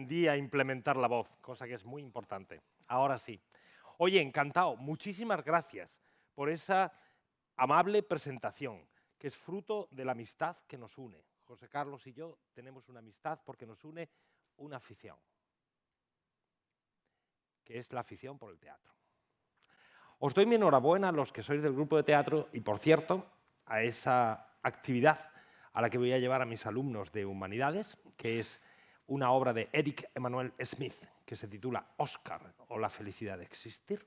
aprendí a implementar la voz, cosa que es muy importante. Ahora sí. Oye, encantado. Muchísimas gracias por esa amable presentación, que es fruto de la amistad que nos une. José Carlos y yo tenemos una amistad porque nos une una afición, que es la afición por el teatro. Os doy mi enhorabuena a los que sois del grupo de teatro y, por cierto, a esa actividad a la que voy a llevar a mis alumnos de Humanidades, que es una obra de Eric Emanuel Smith, que se titula Oscar o la felicidad de existir.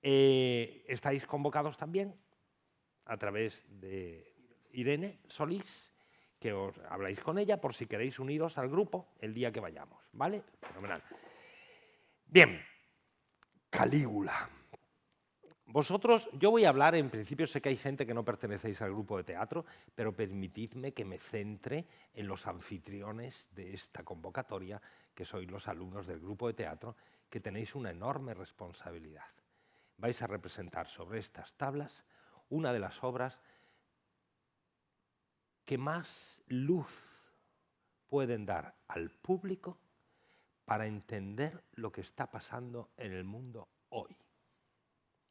Eh, estáis convocados también a través de Irene Solís, que os habláis con ella por si queréis uniros al grupo el día que vayamos, ¿vale? Fenomenal. Bien, Calígula. Vosotros, yo voy a hablar, en principio sé que hay gente que no pertenecéis al grupo de teatro, pero permitidme que me centre en los anfitriones de esta convocatoria, que sois los alumnos del grupo de teatro, que tenéis una enorme responsabilidad. Vais a representar sobre estas tablas una de las obras que más luz pueden dar al público para entender lo que está pasando en el mundo hoy.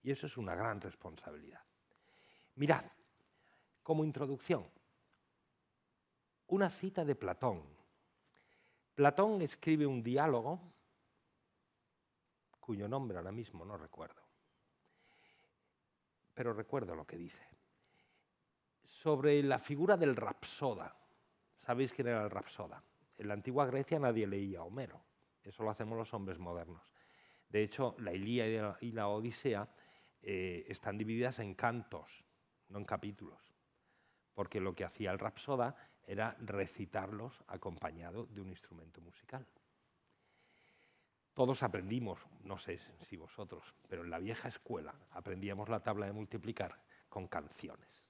Y eso es una gran responsabilidad. Mirad, como introducción, una cita de Platón. Platón escribe un diálogo cuyo nombre ahora mismo no recuerdo, pero recuerdo lo que dice, sobre la figura del rapsoda. ¿Sabéis quién era el rapsoda? En la antigua Grecia nadie leía a Homero, eso lo hacemos los hombres modernos. De hecho, la Ilíada y la Odisea eh, están divididas en cantos, no en capítulos, porque lo que hacía el rapsoda era recitarlos acompañado de un instrumento musical. Todos aprendimos, no sé si vosotros, pero en la vieja escuela aprendíamos la tabla de multiplicar con canciones.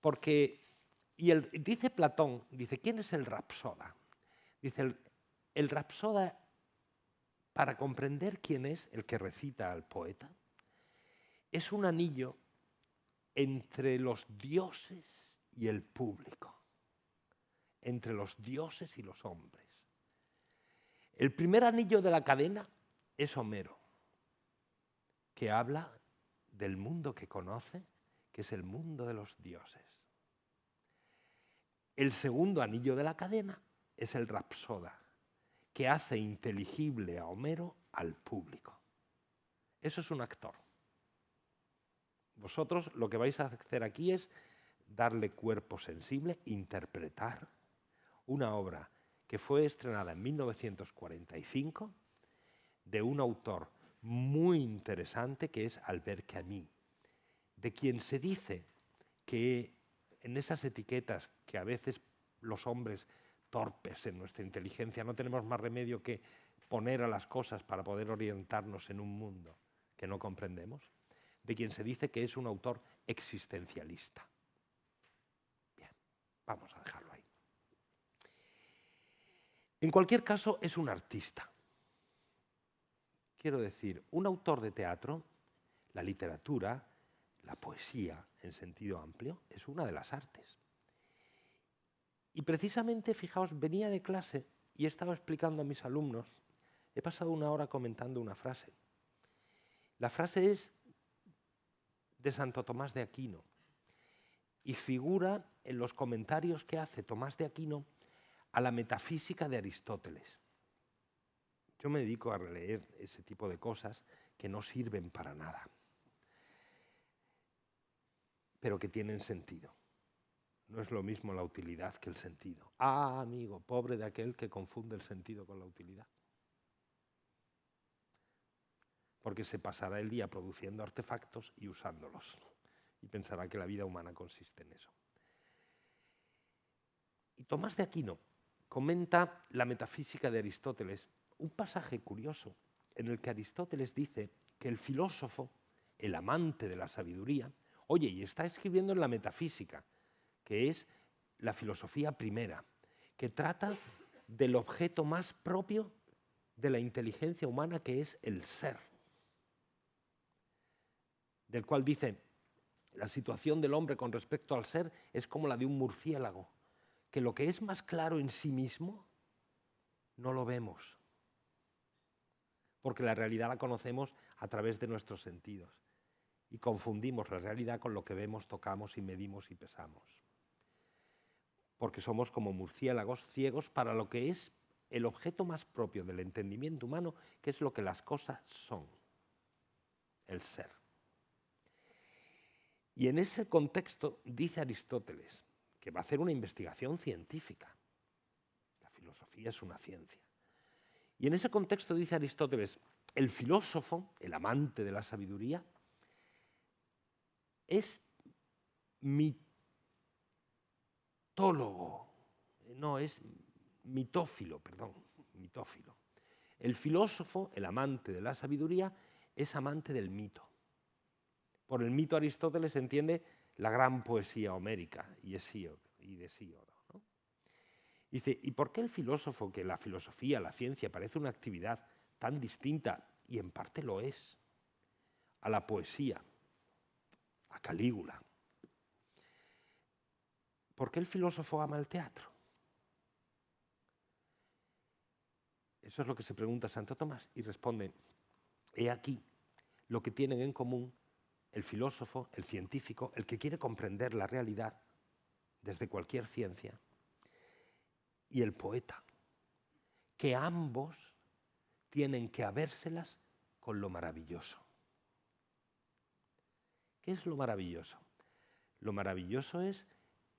Porque, y dice Platón, dice, ¿quién es el rapsoda? Dice, el, el rapsoda para comprender quién es el que recita al poeta, es un anillo entre los dioses y el público, entre los dioses y los hombres. El primer anillo de la cadena es Homero, que habla del mundo que conoce, que es el mundo de los dioses. El segundo anillo de la cadena es el Rapsoda, que hace inteligible a Homero al público. Eso es un actor. Vosotros lo que vais a hacer aquí es darle cuerpo sensible, interpretar una obra que fue estrenada en 1945 de un autor muy interesante que es Albert Camus, de quien se dice que en esas etiquetas que a veces los hombres torpes en nuestra inteligencia, no tenemos más remedio que poner a las cosas para poder orientarnos en un mundo que no comprendemos, de quien se dice que es un autor existencialista. Bien, vamos a dejarlo ahí. En cualquier caso, es un artista. Quiero decir, un autor de teatro, la literatura, la poesía en sentido amplio, es una de las artes. Y precisamente, fijaos, venía de clase y estaba explicando a mis alumnos, he pasado una hora comentando una frase. La frase es de Santo Tomás de Aquino y figura en los comentarios que hace Tomás de Aquino a la metafísica de Aristóteles. Yo me dedico a leer ese tipo de cosas que no sirven para nada, pero que tienen sentido. No es lo mismo la utilidad que el sentido. Ah, amigo, pobre de aquel que confunde el sentido con la utilidad. Porque se pasará el día produciendo artefactos y usándolos. Y pensará que la vida humana consiste en eso. Y Tomás de Aquino comenta la metafísica de Aristóteles, un pasaje curioso en el que Aristóteles dice que el filósofo, el amante de la sabiduría, oye, y está escribiendo en la metafísica, que es la filosofía primera, que trata del objeto más propio de la inteligencia humana, que es el ser, del cual dice, la situación del hombre con respecto al ser es como la de un murciélago, que lo que es más claro en sí mismo no lo vemos, porque la realidad la conocemos a través de nuestros sentidos y confundimos la realidad con lo que vemos, tocamos y medimos y pesamos. Porque somos como murciélagos ciegos para lo que es el objeto más propio del entendimiento humano, que es lo que las cosas son, el ser. Y en ese contexto dice Aristóteles que va a hacer una investigación científica. La filosofía es una ciencia. Y en ese contexto dice Aristóteles, el filósofo, el amante de la sabiduría, es mitólogo, no, es mitófilo, perdón, mitófilo. El filósofo, el amante de la sabiduría, es amante del mito. Por el mito Aristóteles entiende la gran poesía homérica y de Síodo. Dice, ¿y por qué el filósofo, que la filosofía, la ciencia, parece una actividad tan distinta, y en parte lo es, a la poesía, a Calígula? ¿Por qué el filósofo ama el teatro? Eso es lo que se pregunta Santo Tomás y responde, he aquí lo que tienen en común el filósofo, el científico, el que quiere comprender la realidad desde cualquier ciencia, y el poeta, que ambos tienen que habérselas con lo maravilloso. ¿Qué es lo maravilloso? Lo maravilloso es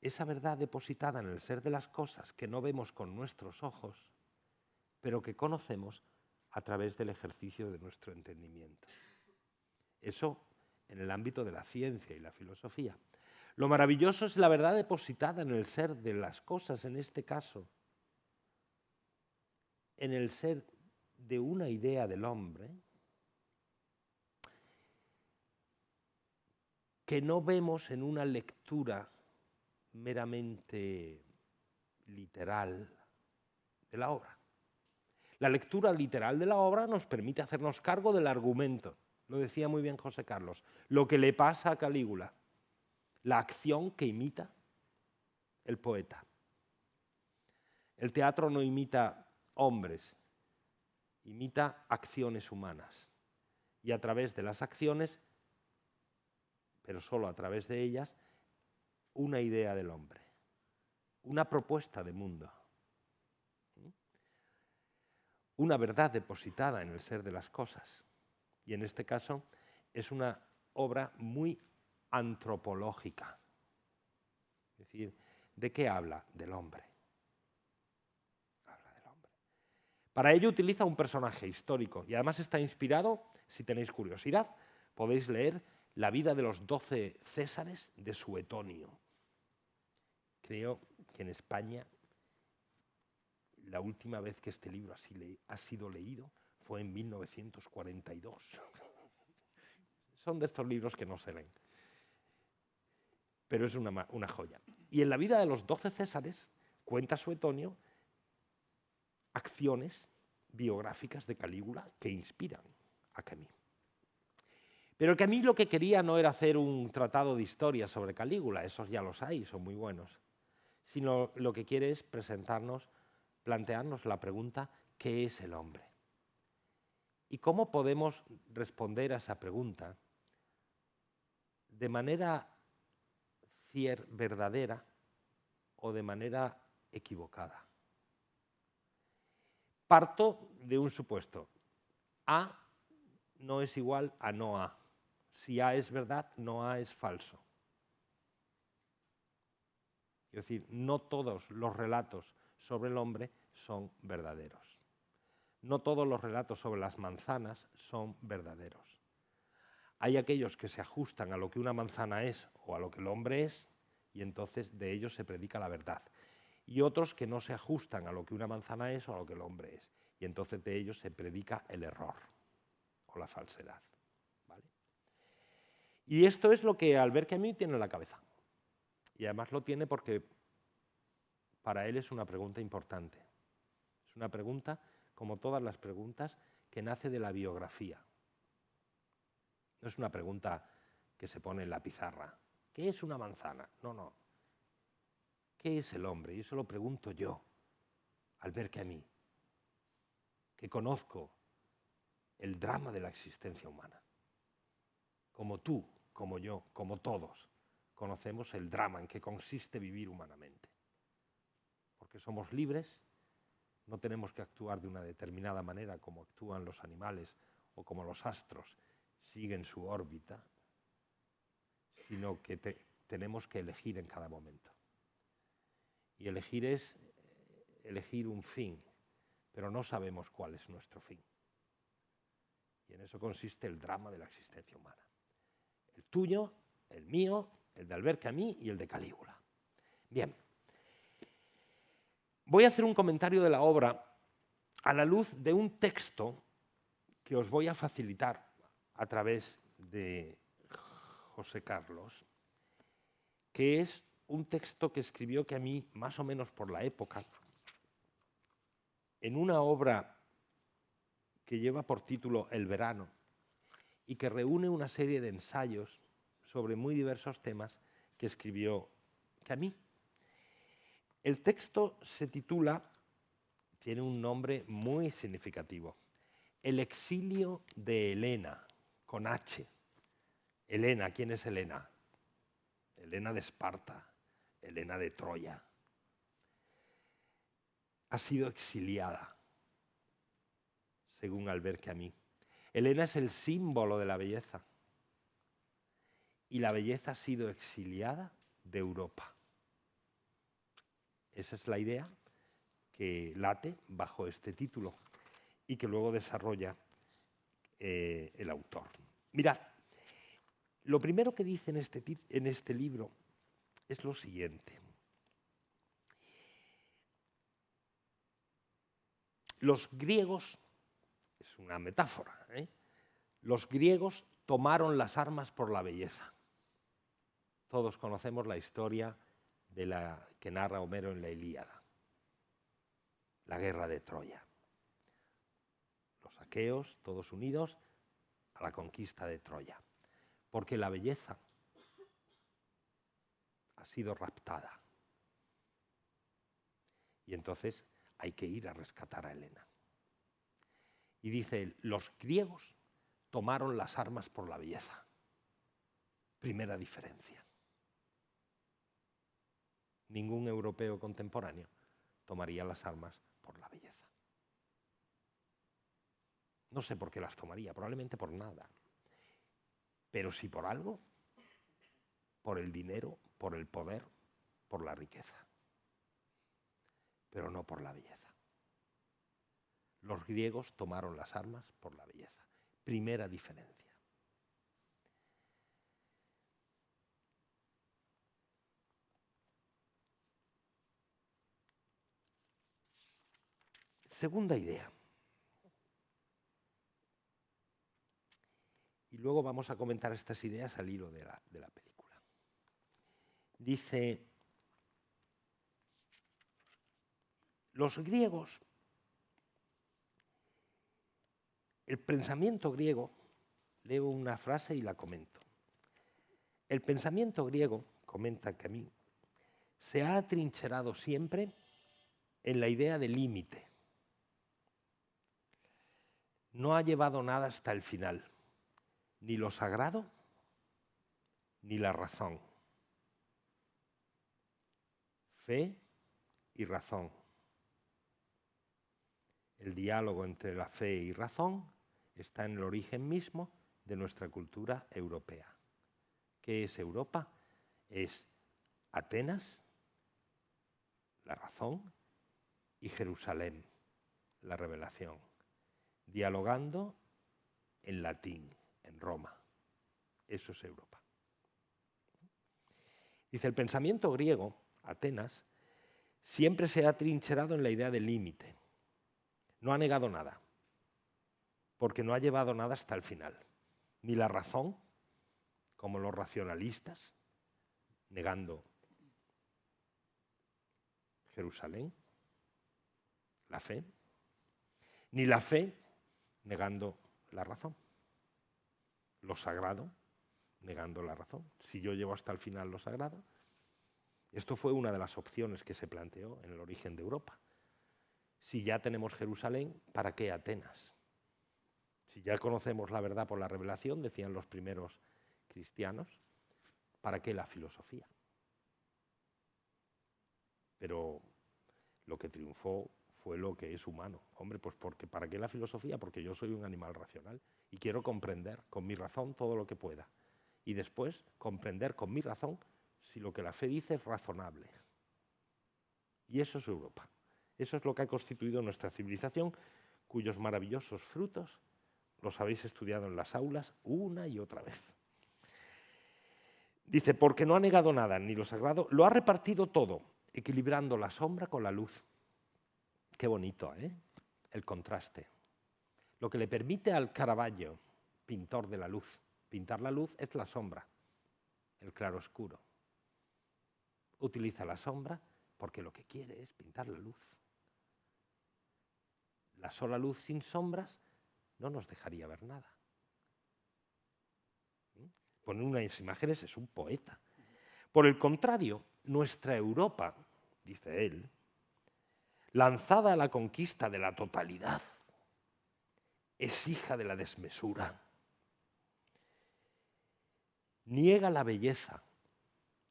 esa verdad depositada en el ser de las cosas que no vemos con nuestros ojos, pero que conocemos a través del ejercicio de nuestro entendimiento. Eso en el ámbito de la ciencia y la filosofía. Lo maravilloso es la verdad depositada en el ser de las cosas, en este caso, en el ser de una idea del hombre, que no vemos en una lectura meramente literal de la obra. La lectura literal de la obra nos permite hacernos cargo del argumento. Lo decía muy bien José Carlos. Lo que le pasa a Calígula. La acción que imita el poeta. El teatro no imita hombres, imita acciones humanas. Y a través de las acciones, pero solo a través de ellas, una idea del hombre, una propuesta de mundo una verdad depositada en el ser de las cosas. Y en este caso es una obra muy antropológica. Es decir, ¿de qué habla? Del hombre. Habla del hombre. Para ello utiliza un personaje histórico y además está inspirado, si tenéis curiosidad, podéis leer la vida de los doce Césares de Suetonio. Creo que en España la última vez que este libro ha sido leído fue en 1942. Son de estos libros que no se leen. Pero es una, joya. Y en la vida de los doce Césares cuenta Suetonio acciones biográficas de Calígula que inspiran a Camille. Pero Camille lo que quería no era hacer un tratado de historia sobre Calígula, esos ya los hay, son muy buenos, sino lo que quiere es presentarnos plantearnos la pregunta, ¿qué es el hombre? ¿Y cómo podemos responder a esa pregunta de manera verdadera o de manera equivocada? Parto de un supuesto. A no es igual a no A. Si A es verdad, no A es falso. Es decir, no todos los relatos sobre el hombre son verdaderos. No todos los relatos sobre las manzanas son verdaderos. Hay aquellos que se ajustan a lo que una manzana es o a lo que el hombre es y entonces de ellos se predica la verdad. Y otros que no se ajustan a lo que una manzana es o a lo que el hombre es y entonces de ellos se predica el error o la falsedad. Y esto es lo que Albert Camus tiene en la cabeza. Y además lo tiene porque para él es una pregunta importante. Es una pregunta, como todas las preguntas, que nace de la biografía. No es una pregunta que se pone en la pizarra. ¿Qué es una manzana? No, no. ¿qué es el hombre? Y eso lo pregunto yo, al ver que a mí, que conozco el drama de la existencia humana. Como tú, como yo, como todos, conocemos el drama en que consiste vivir humanamente. Porque somos libres, no tenemos que actuar de una determinada manera como actúan los animales o como los astros siguen su órbita, sino que tenemos que elegir en cada momento. Y elegir es eh, elegir un fin, pero no sabemos cuál es nuestro fin. Y en eso consiste el drama de la existencia humana. El tuyo, el mío, el de Albert Camus y el de Calígula. Bien. Voy a hacer un comentario de la obra a la luz de un texto que os voy a facilitar a través de José Carlos, que es un texto que escribió que a mí, más o menos por la época, en una obra que lleva por título El verano y que reúne una serie de ensayos sobre muy diversos temas que escribió Camille. El texto se titula, tiene un nombre muy significativo, El exilio de Helena, con H. Helena, ¿quién es Helena? Helena de Esparta, Helena de Troya. Ha sido exiliada, según Albert Camus. Helena es el símbolo de la belleza y la belleza ha sido exiliada de Europa. Esa es la idea que late bajo este título y que luego desarrolla eh, el autor. Mirad, lo primero que dice en este, en este libro es lo siguiente. Los griegos, es una metáfora, ¿eh? los griegos tomaron las armas por la belleza. Todos conocemos la historia de la que narra Homero en la Ilíada, la guerra de Troya. Los aqueos, todos unidos, a la conquista de Troya, porque la belleza ha sido raptada. Y entonces hay que ir a rescatar a Helena. Y dice él, los griegos tomaron las armas por la belleza. Primera diferencia. Ningún europeo contemporáneo tomaría las armas por la belleza. No sé por qué las tomaría, probablemente por nada. Pero si por algo, por el dinero, por el poder, por la riqueza. Pero no por la belleza. Los griegos tomaron las armas por la belleza. Primera diferencia. Segunda idea. Y luego vamos a comentar estas ideas al hilo de la, de la película. Dice, los griegos, el pensamiento griego, leo una frase y la comento. El pensamiento griego, comenta Camille, se ha atrincherado siempre en la idea de límite. No ha llevado nada hasta el final ni lo sagrado ni la razón. Fe y razón. El diálogo entre la fe y razón está en el origen mismo de nuestra cultura europea. ¿Qué es Europa? Es Atenas, la razón, y Jerusalén, la revelación, dialogando en latín en Roma. Eso es Europa. Dice, el pensamiento griego, Atenas, siempre se ha trincherado en la idea del límite. No ha negado nada, porque no ha llevado nada hasta el final. Ni la razón, como los racionalistas, negando Jerusalén, la fe, ni la fe negando la razón lo sagrado, negando la razón. Si yo llevo hasta el final lo sagrado, Esto fue una de las opciones que se planteó en el origen de Europa. Si ya tenemos Jerusalén, ¿para qué Atenas? Si ya conocemos la verdad por la revelación, decían los primeros cristianos, ¿para qué la filosofía? Pero lo que triunfó fue lo que es humano. Hombre, pues porque ¿para qué la filosofía? Porque yo soy un animal racional y quiero comprender con mi razón todo lo que pueda. Y después comprender con mi razón si lo que la fe dice es razonable. Y eso es Europa. Eso es lo que ha constituido nuestra civilización, cuyos maravillosos frutos los habéis estudiado en las aulas una y otra vez. Dice, porque no ha negado nada, ni lo sagrado, lo ha repartido todo, equilibrando la sombra con la luz. Qué bonito, ¿eh? El contraste. Lo que le permite al Caravaggio, pintor de la luz, pintar la luz es la sombra, el claroscuro. Utiliza la sombra porque lo que quiere es pintar la luz. La sola luz sin sombras no nos dejaría ver nada. ¿Mm? Poner unas imágenes es un poeta. Por el contrario, nuestra Europa, dice él, lanzada a la conquista de la totalidad, es hija de la desmesura. Niega la belleza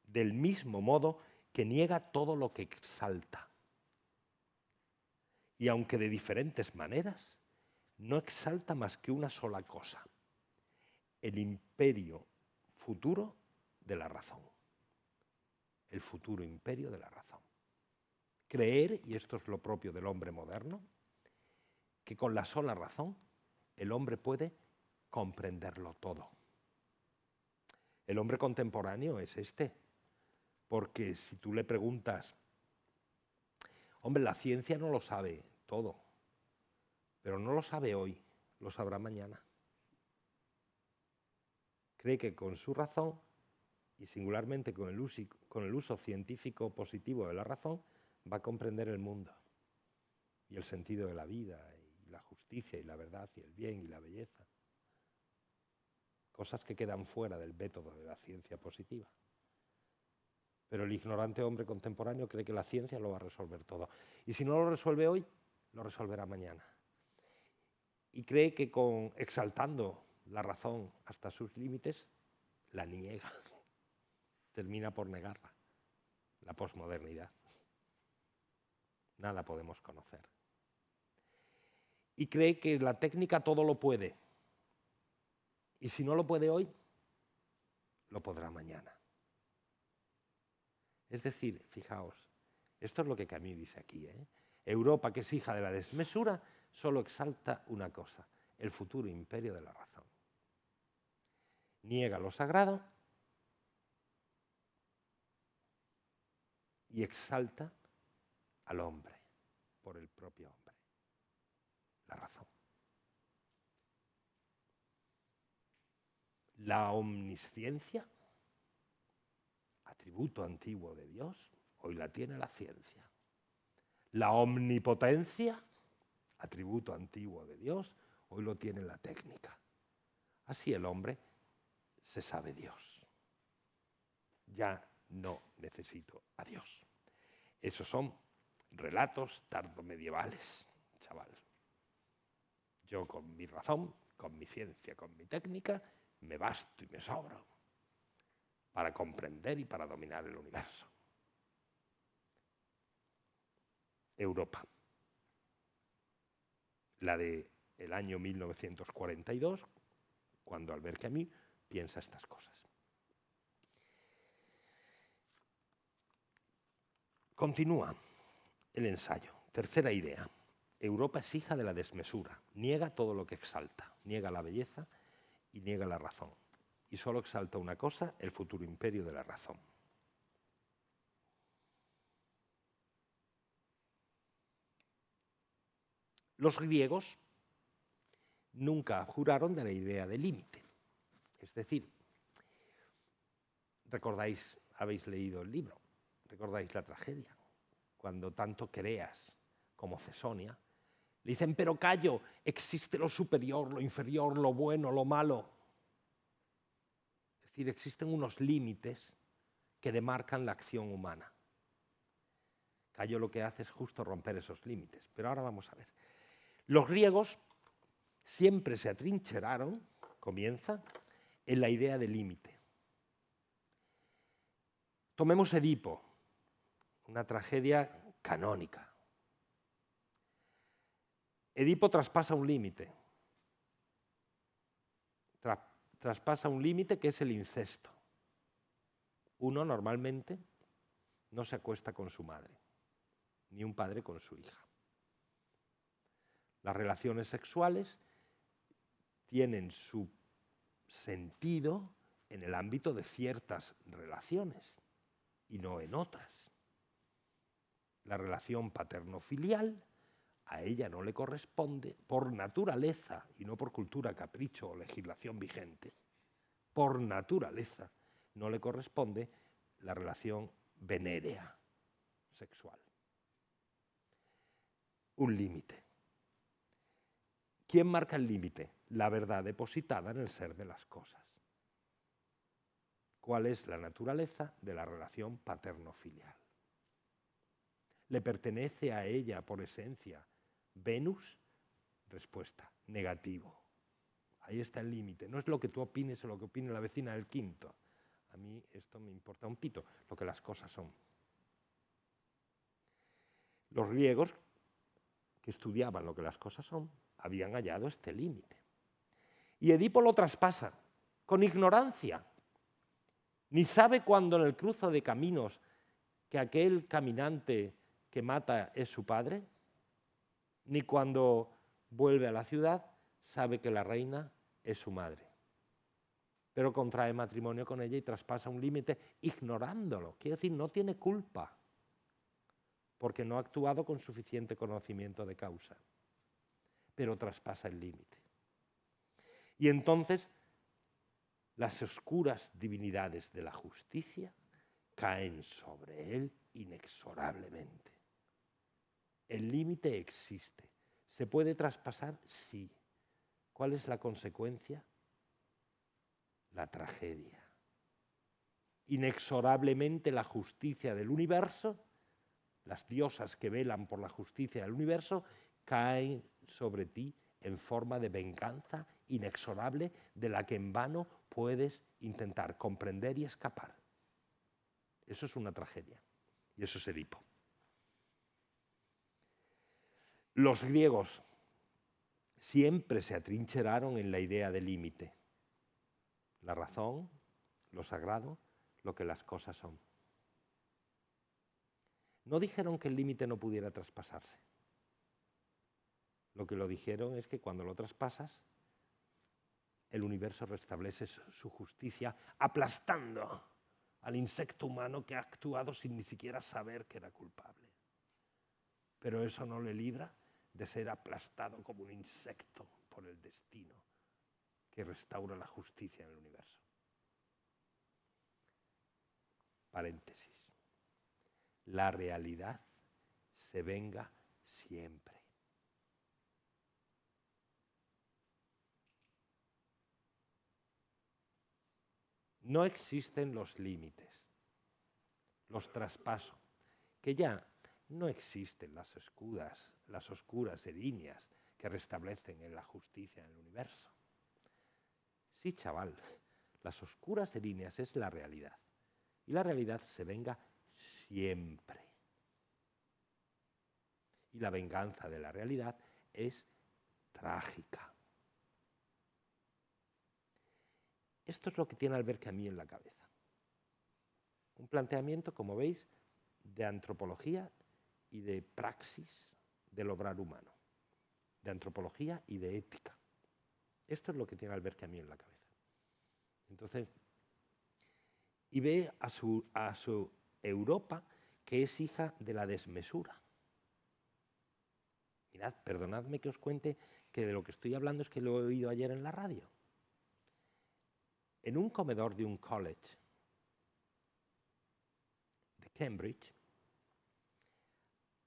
del mismo modo que niega todo lo que exalta. Y aunque de diferentes maneras, no exalta más que una sola cosa, el imperio futuro de la razón. El futuro imperio de la razón creer, y esto es lo propio del hombre moderno, que con la sola razón el hombre puede comprenderlo todo. El hombre contemporáneo es este, porque si tú le preguntas, hombre, la ciencia no lo sabe todo, pero no lo sabe hoy, lo sabrá mañana. Cree que con su razón, y singularmente con el uso, con el uso científico positivo de la razón, va a comprender el mundo y el sentido de la vida y la justicia y la verdad y el bien y la belleza. Cosas que quedan fuera del método de la ciencia positiva. Pero el ignorante hombre contemporáneo cree que la ciencia lo va a resolver todo. Y si no lo resuelve hoy, lo resolverá mañana. Y cree que con exaltando la razón hasta sus límites, la niega. Termina por negarla, la posmodernidad nada podemos conocer. Y cree que la técnica todo lo puede. Y si no lo puede hoy, lo podrá mañana. Es decir, fijaos, esto es lo que Camille dice aquí. ¿eh? Europa, que es hija de la desmesura, solo exalta una cosa, el futuro imperio de la razón. Niega lo sagrado y exalta al hombre por el propio hombre. La razón. La omnisciencia, atributo antiguo de Dios, hoy la tiene la ciencia. La omnipotencia, atributo antiguo de Dios, hoy lo tiene la técnica. Así el hombre se sabe Dios. Ya no necesito a Dios. Esos son relatos tardomedievales, chaval. Yo con mi razón, con mi ciencia, con mi técnica, me basto y me sobro para comprender y para dominar el universo. Europa. La de el año 1942, cuando Albert Camus piensa estas cosas. Continúa el ensayo. Tercera idea. Europa es hija de la desmesura, niega todo lo que exalta, niega la belleza y niega la razón. Y solo exalta una cosa, el futuro imperio de la razón. Los griegos nunca juraron de la idea de límite. Es decir, recordáis, habéis leído el libro, recordáis la tragedia cuando tanto creas como Cesonia, le dicen, pero callo, existe lo superior, lo inferior, lo bueno, lo malo. Es decir, existen unos límites que demarcan la acción humana. Cayo lo que hace es justo romper esos límites. Pero ahora vamos a ver. Los griegos siempre se atrincheraron, comienza, en la idea de límite. Tomemos Edipo, una tragedia canónica. Edipo traspasa un límite. traspasa un límite que es el incesto. Uno normalmente no se acuesta con su madre, ni un padre con su hija. Las relaciones sexuales tienen su sentido en el ámbito de ciertas relaciones y no en otras. La relación paterno-filial a ella no le corresponde por naturaleza y no por cultura, capricho o legislación vigente. Por naturaleza no le corresponde la relación venérea sexual. Un límite. ¿Quién marca el límite? La verdad depositada en el ser de las cosas. ¿Cuál es la naturaleza de la relación paterno-filial? ¿Le pertenece a ella por esencia Venus? Respuesta, negativo. Ahí está el límite. No es lo que tú opines o lo que opine la vecina del quinto. A mí esto me importa un pito, lo que las cosas son. Los griegos, que estudiaban lo que las cosas son, habían hallado este límite. Y Edipo lo traspasa con ignorancia. Ni sabe cuando en el cruzo de caminos que aquel caminante que mata es su padre, ni cuando vuelve a la ciudad sabe que la reina es su madre. Pero contrae matrimonio con ella y traspasa un límite ignorándolo. Quiere decir, no tiene culpa, porque no ha actuado con suficiente conocimiento de causa, pero traspasa el límite. Y entonces las oscuras divinidades de la justicia caen sobre él inexorablemente. El límite existe. ¿Se puede traspasar? Sí. ¿Cuál es la consecuencia? La tragedia. Inexorablemente la justicia del universo, las diosas que velan por la justicia del universo, caen sobre ti en forma de venganza inexorable de la que en vano puedes intentar comprender y escapar. Eso es una tragedia. Y eso es Edipo. Los griegos siempre se atrincheraron en la idea de límite. La razón, lo sagrado, lo que las cosas son. No dijeron que el límite no pudiera traspasarse. Lo que lo dijeron es que cuando lo traspasas, el universo restablece su justicia aplastando al insecto humano que ha actuado sin ni siquiera saber que era culpable. Pero eso no le libra de ser aplastado como un insecto por el destino que restaura la justicia en el universo. Paréntesis. La realidad se venga siempre. No existen los límites, los traspasos, que ya no existen las escudas, las oscuras líneas que restablecen en la justicia en el universo. Sí, chaval, las oscuras líneas es la realidad. Y la realidad se venga siempre. Y la venganza de la realidad es trágica. Esto es lo que tiene Albert Camus en la cabeza. Un planteamiento, como veis, de antropología y de praxis del obrar humano, de antropología y de ética. Esto es lo que tiene Albert Camus en la cabeza. Entonces, y ve a su, a su Europa que es hija de la desmesura. Mirad, perdonadme que os cuente que de lo que estoy hablando es que lo he oído ayer en la radio en un comedor de un college de Cambridge,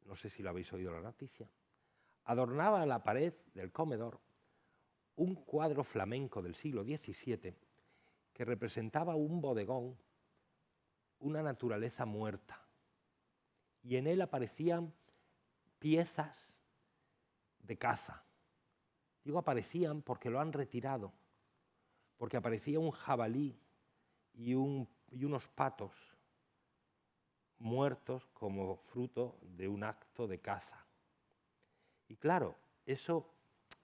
no sé si lo habéis oído la noticia, adornaba la pared del comedor un cuadro flamenco del siglo XVII que representaba un bodegón, una naturaleza muerta. y en él aparecían piezas de caza. Digo aparecían porque lo han retirado, porque aparecía un jabalí y, y unos patos muertos como fruto de un acto de caza. Y claro, eso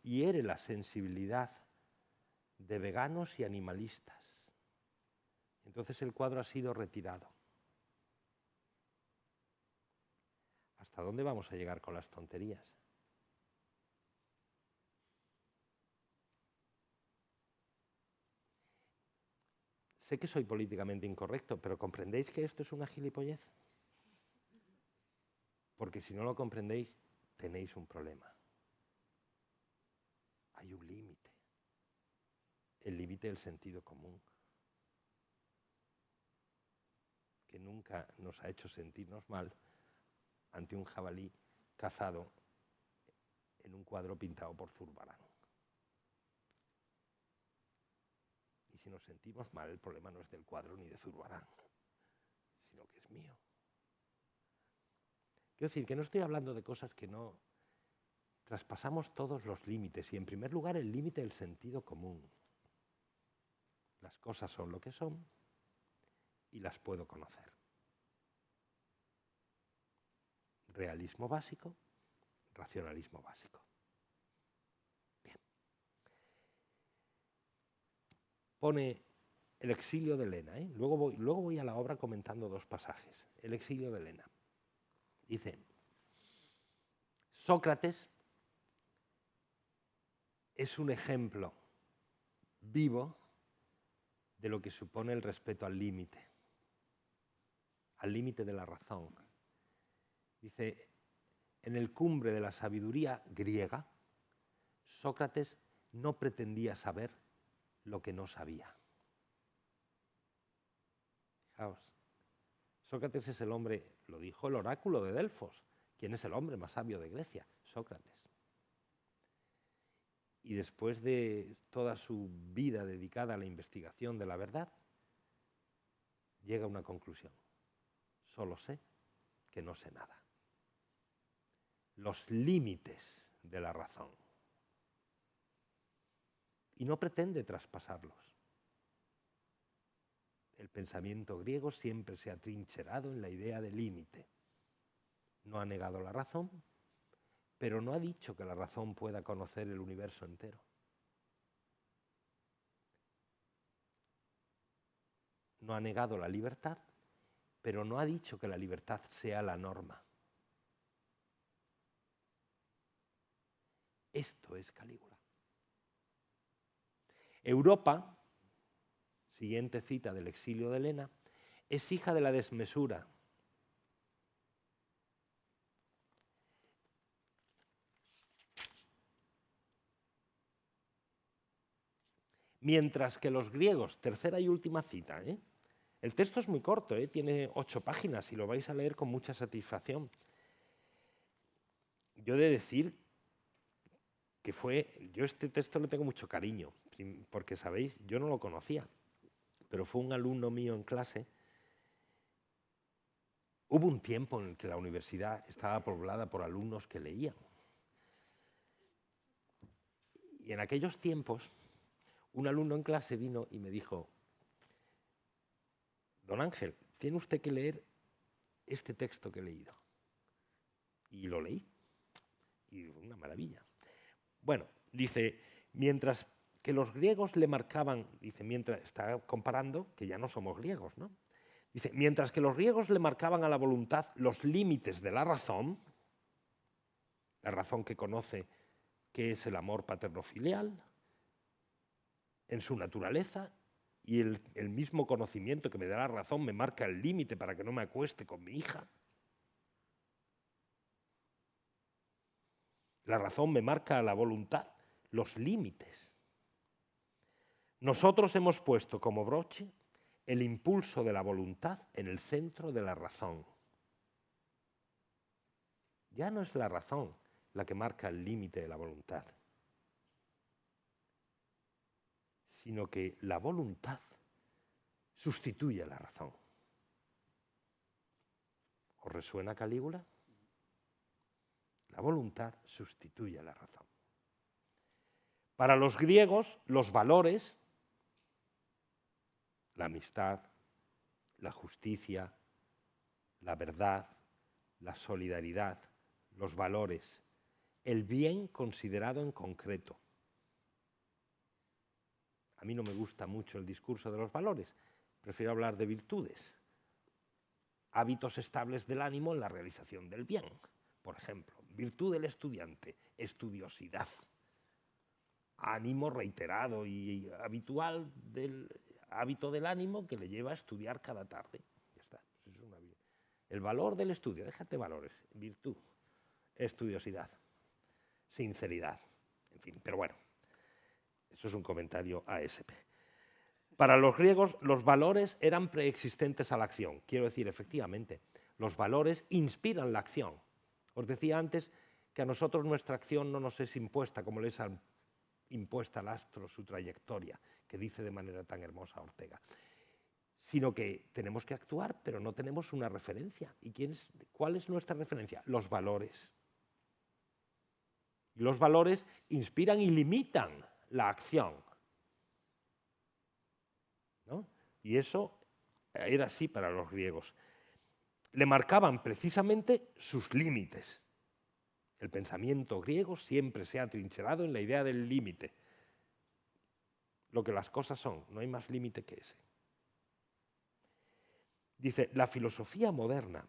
hiere la sensibilidad de veganos y animalistas. Entonces el cuadro ha sido retirado. ¿Hasta dónde vamos a llegar con las tonterías? Sé que soy políticamente incorrecto, pero ¿comprendéis que esto es una gilipollez? Porque si no lo comprendéis, tenéis un problema. Hay un límite. El límite del sentido común. Que nunca nos ha hecho sentirnos mal ante un jabalí cazado en un cuadro pintado por Zurbarán. Y si nos sentimos mal, el problema no es del cuadro ni de Zurbarán, sino que es mío. Quiero decir que no estoy hablando de cosas que no traspasamos todos los límites y en primer lugar el límite del sentido común. Las cosas son lo que son y las puedo conocer. Realismo básico, racionalismo básico. Bien. Pone el exilio de Elena. ¿eh? Luego, voy, luego voy a la obra comentando dos pasajes. El exilio de Elena. Dice, Sócrates es un ejemplo vivo de lo que supone el respeto al límite, al límite de la razón. Dice, en el cumbre de la sabiduría griega, Sócrates no pretendía saber lo que no sabía. Fijaos, Sócrates es el hombre, lo dijo el oráculo de Delfos, ¿quién es el hombre más sabio de Grecia? Sócrates y después de toda su vida dedicada a la investigación de la verdad, llega a una conclusión. Solo sé que no sé nada. Los límites de la razón. Y no pretende traspasarlos. El pensamiento griego siempre se ha trincherado en la idea de límite. No ha negado la razón, pero no ha dicho que la razón pueda conocer el universo entero. No ha negado la libertad, pero no ha dicho que la libertad sea la norma. Esto es Calígula. Europa, siguiente cita del exilio de Helena, es hija de la desmesura, Mientras que los griegos, tercera y última cita, ¿eh? el texto es muy corto, ¿eh? tiene ocho páginas y lo vais a leer con mucha satisfacción. Yo he de decir que fue, yo este texto le tengo mucho cariño, porque sabéis, yo no lo conocía, pero fue un alumno mío en clase. Hubo un tiempo en el que la universidad estaba poblada por alumnos que leían. Y en aquellos tiempos un alumno en clase vino y me dijo, don Ángel, tiene usted que leer este texto que he leído. Y lo leí. Y una maravilla. Bueno, dice, mientras que los griegos le marcaban, dice, mientras está comparando que ya no somos griegos, ¿no? Dice, mientras que los griegos le marcaban a la voluntad los límites de la razón, la razón que conoce que es el amor paterno-filial, en su naturaleza y el, mismo conocimiento que me da la razón me marca el límite para que no me acueste con mi hija. La razón me marca a la voluntad los límites. Nosotros hemos puesto como broche el impulso de la voluntad en el centro de la razón. Ya no es la razón la que marca el límite de la voluntad. sino que la voluntad sustituye a la razón. ¿Os resuena Calígula? La voluntad sustituye a la razón. Para los griegos, los valores, la amistad, la justicia, la verdad, la solidaridad, los valores, el bien considerado en concreto. A mí no me gusta mucho el discurso de los valores, prefiero hablar de virtudes, hábitos estables del ánimo en la realización del bien, por ejemplo, virtud del estudiante, estudiosidad, ánimo reiterado y habitual del hábito del ánimo que le lleva a estudiar cada tarde. Ya está. el valor del estudio, déjate valores, virtud, estudiosidad, sinceridad, en fin, pero bueno, eso es un comentario ASP. Para los griegos los valores eran preexistentes a la acción. Quiero decir, efectivamente, los valores inspiran la acción. Os decía antes que a nosotros nuestra acción no nos es impuesta como les han impuesta al astro su trayectoria, que dice de manera tan hermosa Ortega, sino que tenemos que actuar, pero no tenemos una referencia. ¿Y quién cuál es nuestra referencia? Los valores. Los valores inspiran y limitan la acción. Y eso era así para los griegos. Le marcaban precisamente sus límites. El pensamiento griego siempre se ha trincherado en la idea del límite. Lo que las cosas son, no hay más límite que ese. Dice, la filosofía moderna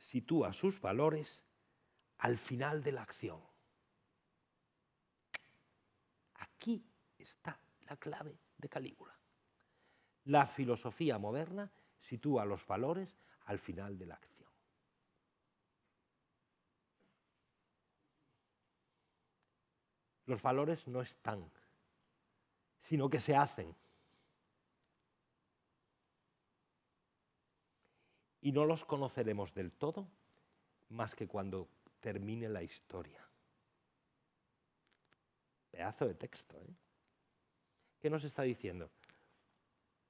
sitúa sus valores al final de la acción. Aquí está la clave de Calígula. La filosofía moderna sitúa los valores al final de la acción. Los valores no están, sino que se hacen. Y no los conoceremos del todo más que cuando termine la historia. Pedazo de texto. ¿eh? ¿Qué nos está diciendo?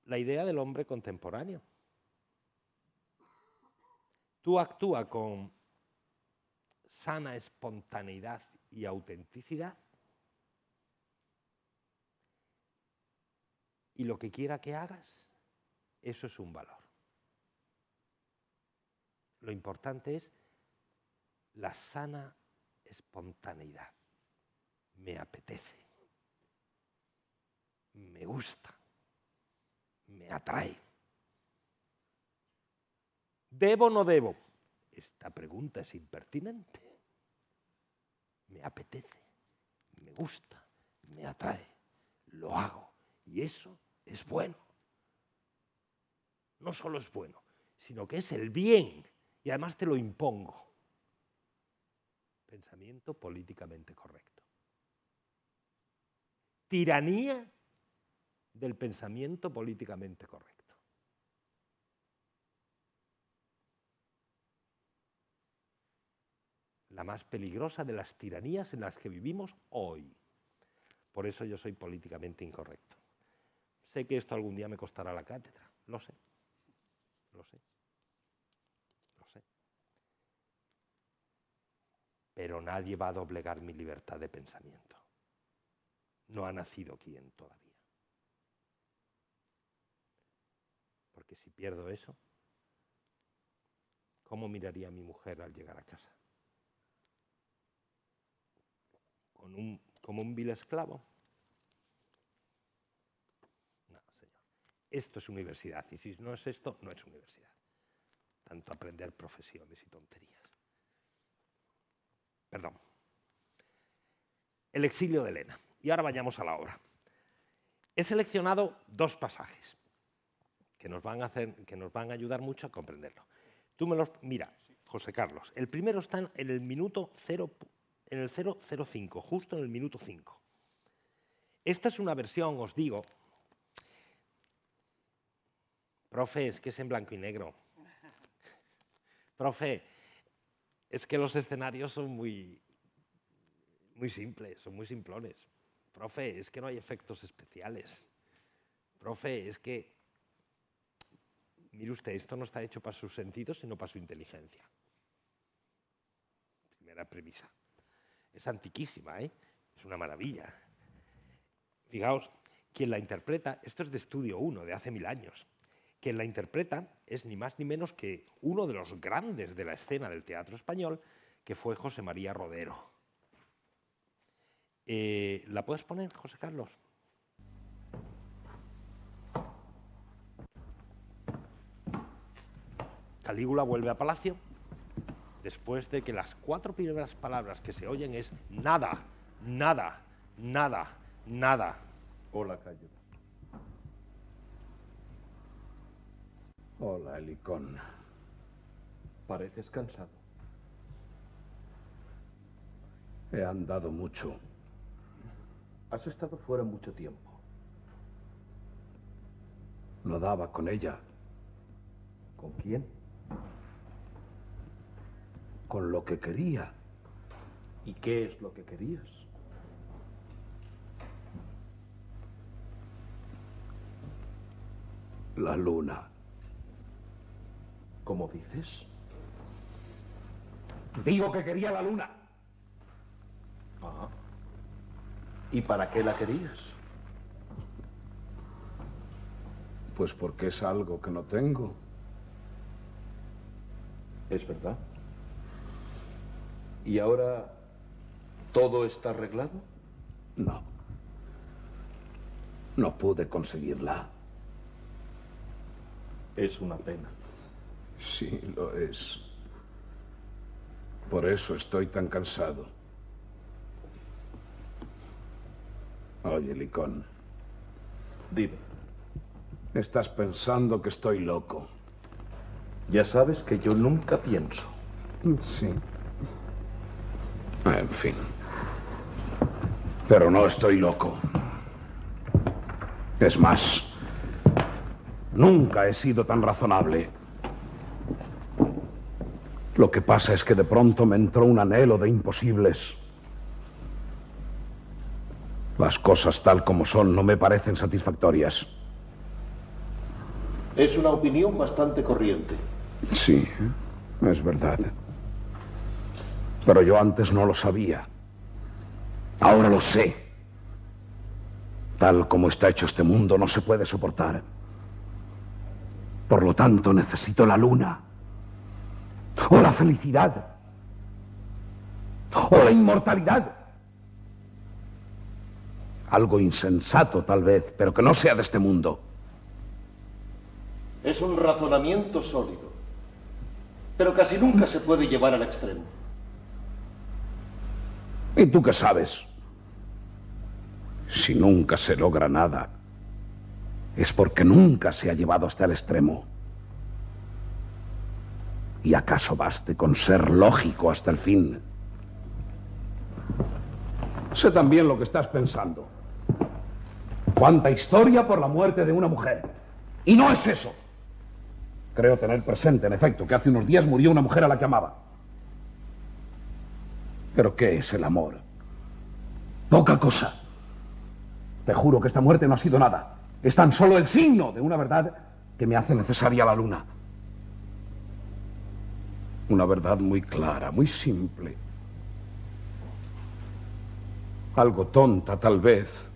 La idea del hombre contemporáneo. Tú actúa con sana espontaneidad y autenticidad y lo que quiera que hagas, eso es un valor. Lo importante es la sana espontaneidad me apetece, me gusta, me atrae. ¿Debo o no debo? Esta pregunta es impertinente. Me apetece, me gusta, me atrae, lo hago. Y eso es bueno. No solo es bueno, sino que es el bien. Y además te lo impongo. Pensamiento políticamente correcto tiranía del pensamiento políticamente correcto. La más peligrosa de las tiranías en las que vivimos hoy. Por eso yo soy políticamente incorrecto. Sé que esto algún día me costará la cátedra, lo sé, lo sé, lo sé. Pero nadie va a doblegar mi libertad de pensamiento no ha nacido quien todavía. Porque si pierdo eso, ¿cómo miraría mi mujer al llegar a casa? ¿Con un, ¿Como un vil esclavo? No, señor. Esto es universidad y si no es esto, no es universidad. Tanto aprender profesiones y tonterías. Perdón. El exilio de Elena. Y ahora vayamos a la obra. He seleccionado dos pasajes que nos van a, hacer, que nos van a ayudar mucho a comprenderlo. Tú me los... Mira, José Carlos, el primero está en el minuto 0, en el 005, justo en el minuto 5. Esta es una versión, os digo, profe, es que es en blanco y negro. Profe, es que los escenarios son muy, muy simples, son muy simplones. Profe, es que no hay efectos especiales. Profe, es que Mire usted, esto no está hecho para sus sentidos, sino para su inteligencia. Primera premisa. Es antiquísima, ¿eh? Es una maravilla. Fijaos, quien la interpreta, esto es de estudio 1, de hace mil años, quien la interpreta es ni más ni menos que uno de los grandes de la escena del teatro español, que fue José María Rodero. Eh, ¿La puedes poner, José Carlos? Calígula vuelve a Palacio después de que las cuatro primeras palabras que se oyen es nada, nada, nada, nada. Hola, Cayo. Hola, Helicón. Pareces cansado. He andado mucho. Has estado fuera mucho tiempo. No daba con ella. ¿Con quién? Con lo que quería. ¿Y qué es lo que querías? La luna. ¿Cómo dices? Digo que quería la luna. Ah. ¿Y para qué la querías? Pues porque es algo que no tengo. Es verdad. ¿Y ahora todo está arreglado? No. No pude conseguirla. Es una pena. Sí, lo es. Por eso estoy tan cansado. Oye, Licón. Dime. Estás pensando que estoy loco. Ya sabes que yo nunca pienso. Sí. En fin. Pero no estoy loco. Es más, nunca he sido tan razonable. Lo que pasa es que de pronto me entró un anhelo de imposibles. Las cosas tal como son no me parecen satisfactorias. Es una opinión bastante corriente. Sí, es verdad. Pero yo antes no lo sabía. Ahora lo sé. Tal como está hecho este mundo no se puede soportar. Por lo tanto, necesito la luna. O la felicidad. O la inmortalidad. Algo insensato, tal vez, pero que no sea de este mundo. Es un razonamiento sólido, pero casi nunca se puede llevar al extremo. ¿Y tú qué sabes? Si nunca se logra nada, es porque nunca se ha llevado hasta el extremo. ¿Y acaso baste con ser lógico hasta el fin? Sé también lo que estás pensando. Cuánta historia por la muerte de una mujer. Y no es eso. Creo tener presente, en efecto, que hace unos días murió una mujer a la que amaba. ¿Pero qué es el amor? Poca cosa. Te juro que esta muerte no ha sido nada. Es tan solo el signo de una verdad que me hace necesaria la luna. Una verdad muy clara, muy simple. Algo tonta, tal vez,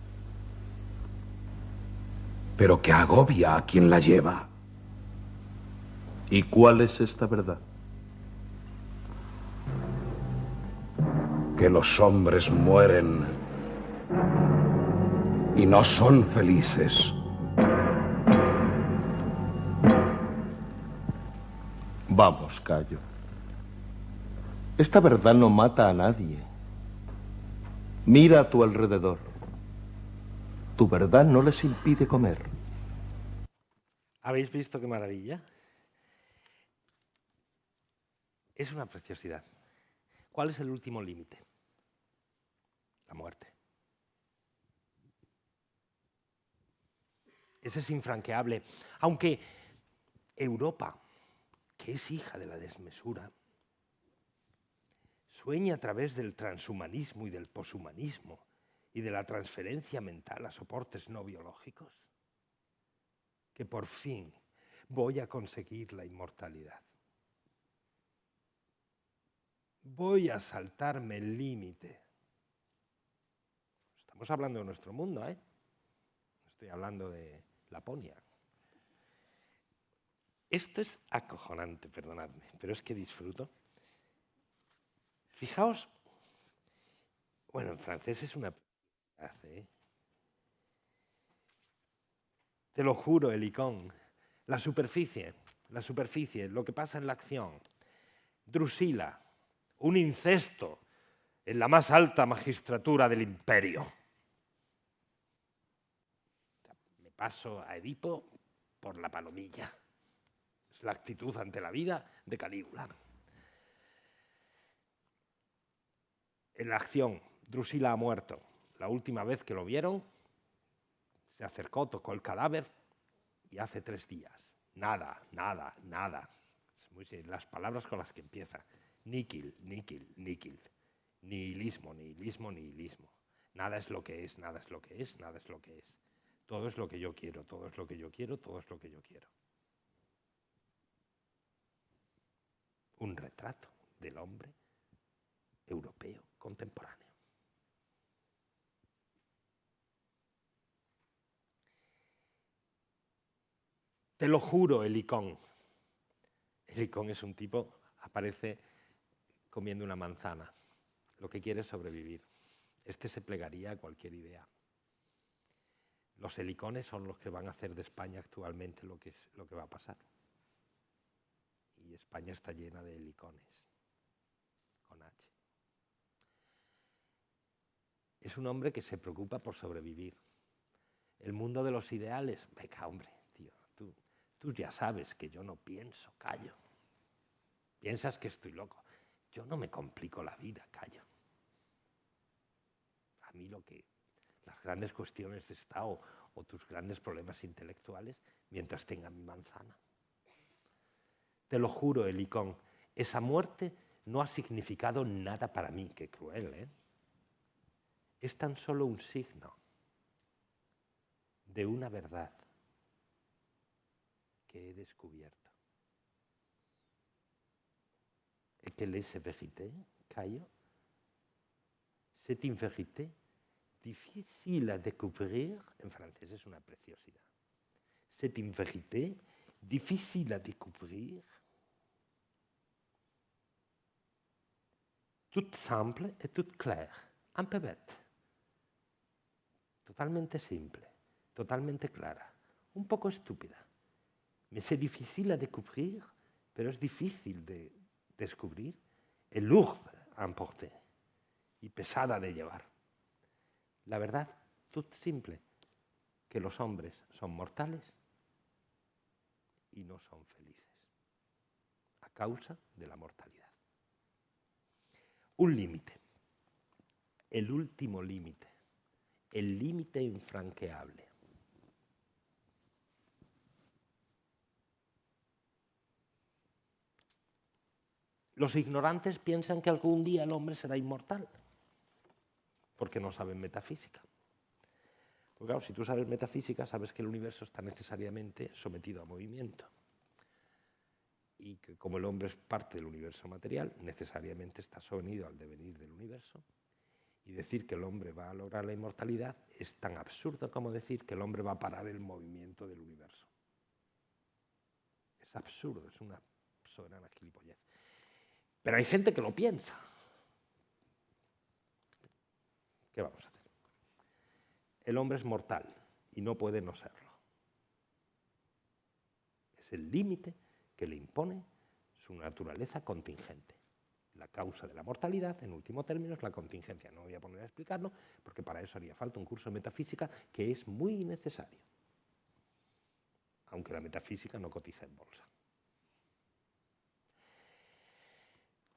pero que agobia a quien la lleva. ¿Y cuál es esta verdad? Que los hombres mueren y no son felices. Vamos, Cayo. Esta verdad no mata a nadie. Mira a tu alrededor. Tu verdad no les impide comer. ¿Habéis visto qué maravilla? Es una preciosidad. ¿Cuál es el último límite? La muerte. Ese es infranqueable. Aunque Europa, que es hija de la desmesura, sueña a través del transhumanismo y del poshumanismo y de la transferencia mental a soportes no biológicos, que por fin voy a conseguir la inmortalidad. Voy a saltarme el límite. Estamos hablando de nuestro mundo, ¿eh? Estoy hablando de Laponia. Esto es acojonante, perdonadme, pero es que disfruto. Fijaos, bueno, en francés es una... ¿eh? Te lo juro, el icón. La superficie, la superficie, lo que pasa en la acción. Drusila, un incesto en la más alta magistratura del imperio. Me paso a Edipo por la palomilla. Es la actitud ante la vida de Calígula. En la acción, Drusila ha muerto. La última vez que lo vieron, se acercó, tocó el cadáver y hace tres días. Nada, nada, nada. las palabras con las que empieza. Níquil, níquil, níquil. Nihilismo, nihilismo, nihilismo. Nada es lo que es, nada es lo que es, nada es lo que es. Todo es lo que yo quiero, todo es lo que yo quiero, todo es lo que yo quiero. Un retrato del hombre europeo contemporáneo. Te lo juro, el icón. El icón es un tipo, aparece comiendo una manzana. Lo que quiere es sobrevivir. Este se plegaría a cualquier idea. Los helicones son los que van a hacer de España actualmente lo que, es, lo que va a pasar. Y España está llena de helicones, con H. Es un hombre que se preocupa por sobrevivir. El mundo de los ideales, venga hombre, Tú ya sabes que yo no pienso, callo. Piensas que estoy loco. Yo no me complico la vida, callo. A mí lo que las grandes cuestiones de Estado o tus grandes problemas intelectuales mientras tenga mi manzana. Te lo juro, Helicón, esa muerte no ha significado nada para mí, qué cruel, ¿eh? Es tan solo un signo de una verdad que he descubierto. Et quelle est cette vérité, Caio C'est une vérité difficile à découvrir, en français c'est une preciosidad. C'est une vérité difficile à découvrir, toute simple et toute claire, un peu bête, totalmente simple, totalmente clara, un poco estúpida. C'est difficile à découvrir, pero es difícil de descubrir, et lourde à emporter y pesada de llevar. La verdad, tout simple, que los hombres son mortales y no son felices, a causa de la mortalidad. Un límite, el último límite, el límite infranqueable. Los ignorantes piensan que algún día el hombre será inmortal, porque no saben metafísica. Porque claro, si tú sabes metafísica, sabes que el universo está necesariamente sometido a movimiento. Y que como el hombre es parte del universo material, necesariamente está sometido al devenir del universo. Y decir que el hombre va a lograr la inmortalidad es tan absurdo como decir que el hombre va a parar el movimiento del universo. Es absurdo, es una soberana gilipollez. Pero hay gente que lo piensa. ¿Qué vamos a hacer? El hombre es mortal y no puede no serlo. Es el límite que le impone su naturaleza contingente. La causa de la mortalidad, en último término, es la contingencia. No voy a poner a explicarlo, porque para eso haría falta un curso de metafísica que es muy necesario, aunque la metafísica no cotiza en bolsa.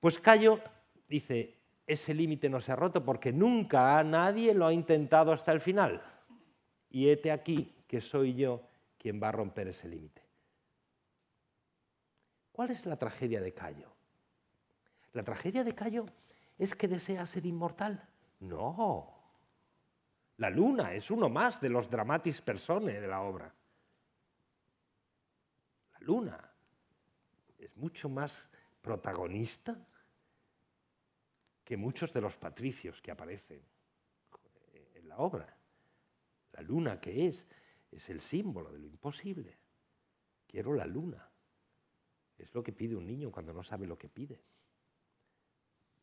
Pues Cayo dice, ese límite no se ha roto porque nunca nadie lo ha intentado hasta el final. Y hete aquí que soy yo quien va a romper ese límite. ¿Cuál es la tragedia de Cayo? La tragedia de Cayo es que desea ser inmortal. No. La luna es uno más de los dramatis personae de la obra. La luna es mucho más protagonista que muchos de los patricios que aparecen en la obra. La luna, que es? Es el símbolo de lo imposible. Quiero la luna. Es lo que pide un niño cuando no sabe lo que pide.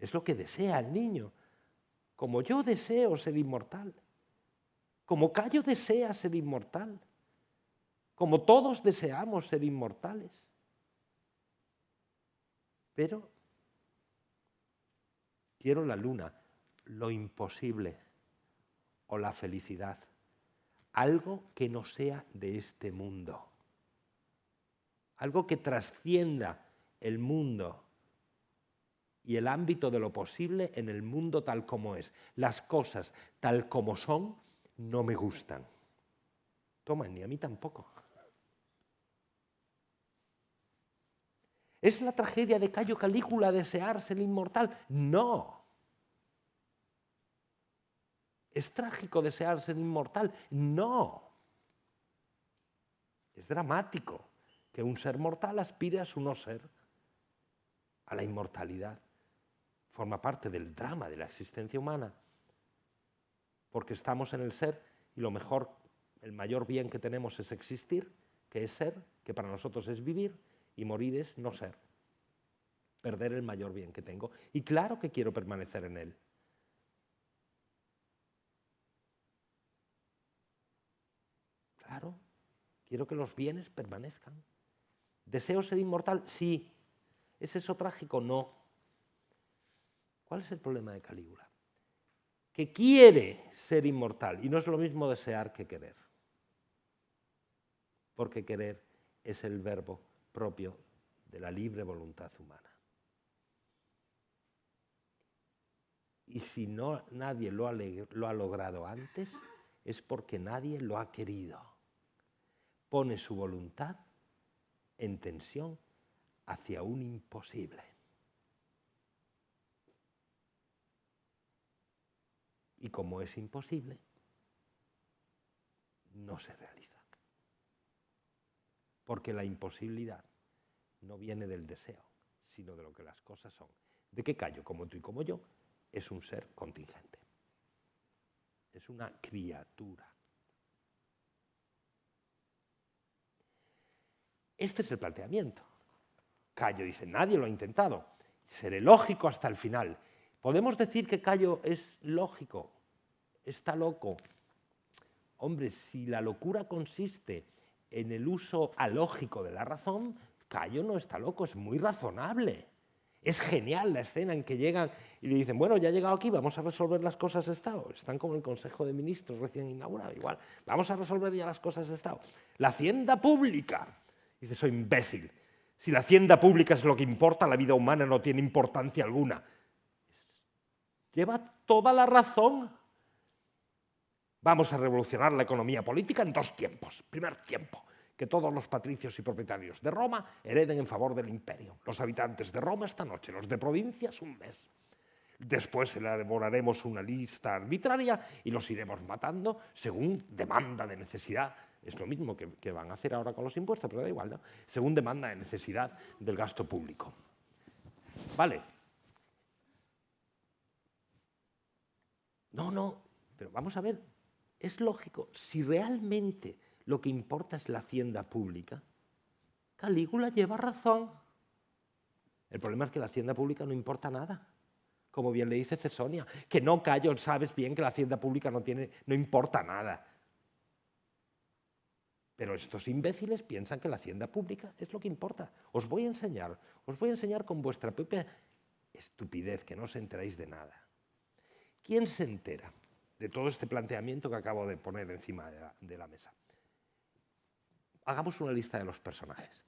Es lo que desea el niño. Como yo deseo ser inmortal. Como Cayo desea ser inmortal. Como todos deseamos ser inmortales. Pero quiero la luna, lo imposible o la felicidad. Algo que no sea de este mundo. Algo que trascienda el mundo y el ámbito de lo posible en el mundo tal como es. Las cosas tal como son no me gustan. Toma, ni a mí tampoco. ¿Es la tragedia de Cayo Calígula desearse el inmortal? No. ¿Es trágico desearse el inmortal? No. Es dramático que un ser mortal aspire a su no ser, a la inmortalidad forma parte del drama de la existencia humana, porque estamos en el ser y lo mejor, el mayor bien que tenemos es existir, que es ser, que para nosotros es vivir, y morir es no ser, perder el mayor bien que tengo. Y claro que quiero permanecer en él. Claro, quiero que los bienes permanezcan. ¿Deseo ser inmortal? Sí. ¿Es eso trágico? No. ¿Cuál es el problema de Calígula? Que quiere ser inmortal y no es lo mismo desear que querer. Porque querer es el verbo propio de la libre voluntad humana. Y si no, nadie lo ha, lo ha logrado antes, es porque nadie lo ha querido. Pone su voluntad en tensión hacia un imposible. Y como es imposible, no se realiza. Porque la imposibilidad no viene del deseo, sino de lo que las cosas son. ¿De qué callo? Como tú y como yo, es un ser contingente. Es una criatura. Este es el planteamiento. Cayo dice, nadie lo ha intentado. Seré lógico hasta el final. ¿Podemos decir que Cayo es lógico? ¿Está loco? Hombre, si la locura consiste en el uso alógico de la razón, Cayo no está loco, es muy razonable. Es genial la escena en que llegan y le dicen, bueno, ya ha llegado aquí, vamos a resolver las cosas de Estado. Están como el Consejo de Ministros recién inaugurado, igual. Vamos a resolver ya las cosas de Estado. La hacienda pública. Dice, soy imbécil. Si la hacienda pública es lo que importa, la vida humana no tiene importancia alguna. Lleva toda la razón. Vamos a revolucionar la economía política en dos tiempos. Primer tiempo, que todos los patricios y propietarios de Roma hereden en favor del imperio. Los habitantes de Roma esta noche, los de provincias un mes. Después elaboraremos una lista arbitraria y los iremos matando según demanda de necesidad. Es lo mismo que, que van a hacer ahora con los impuestos, pero da igual, ¿no? Según demanda de necesidad del gasto público. Vale, No, no, pero vamos a ver, es lógico, si realmente lo que importa es la hacienda pública, Calígula lleva razón. El problema es que la hacienda pública no importa nada. Como bien le dice Cesonia, que no callo, sabes bien que la hacienda pública no, tiene, no importa nada. Pero estos imbéciles piensan que la hacienda pública es lo que importa. Os voy a enseñar, os voy a enseñar con vuestra propia estupidez, que no os enteráis de nada. ¿Quién se entera de todo este planteamiento que acabo de poner encima de la, mesa? Hagamos una lista de los personajes.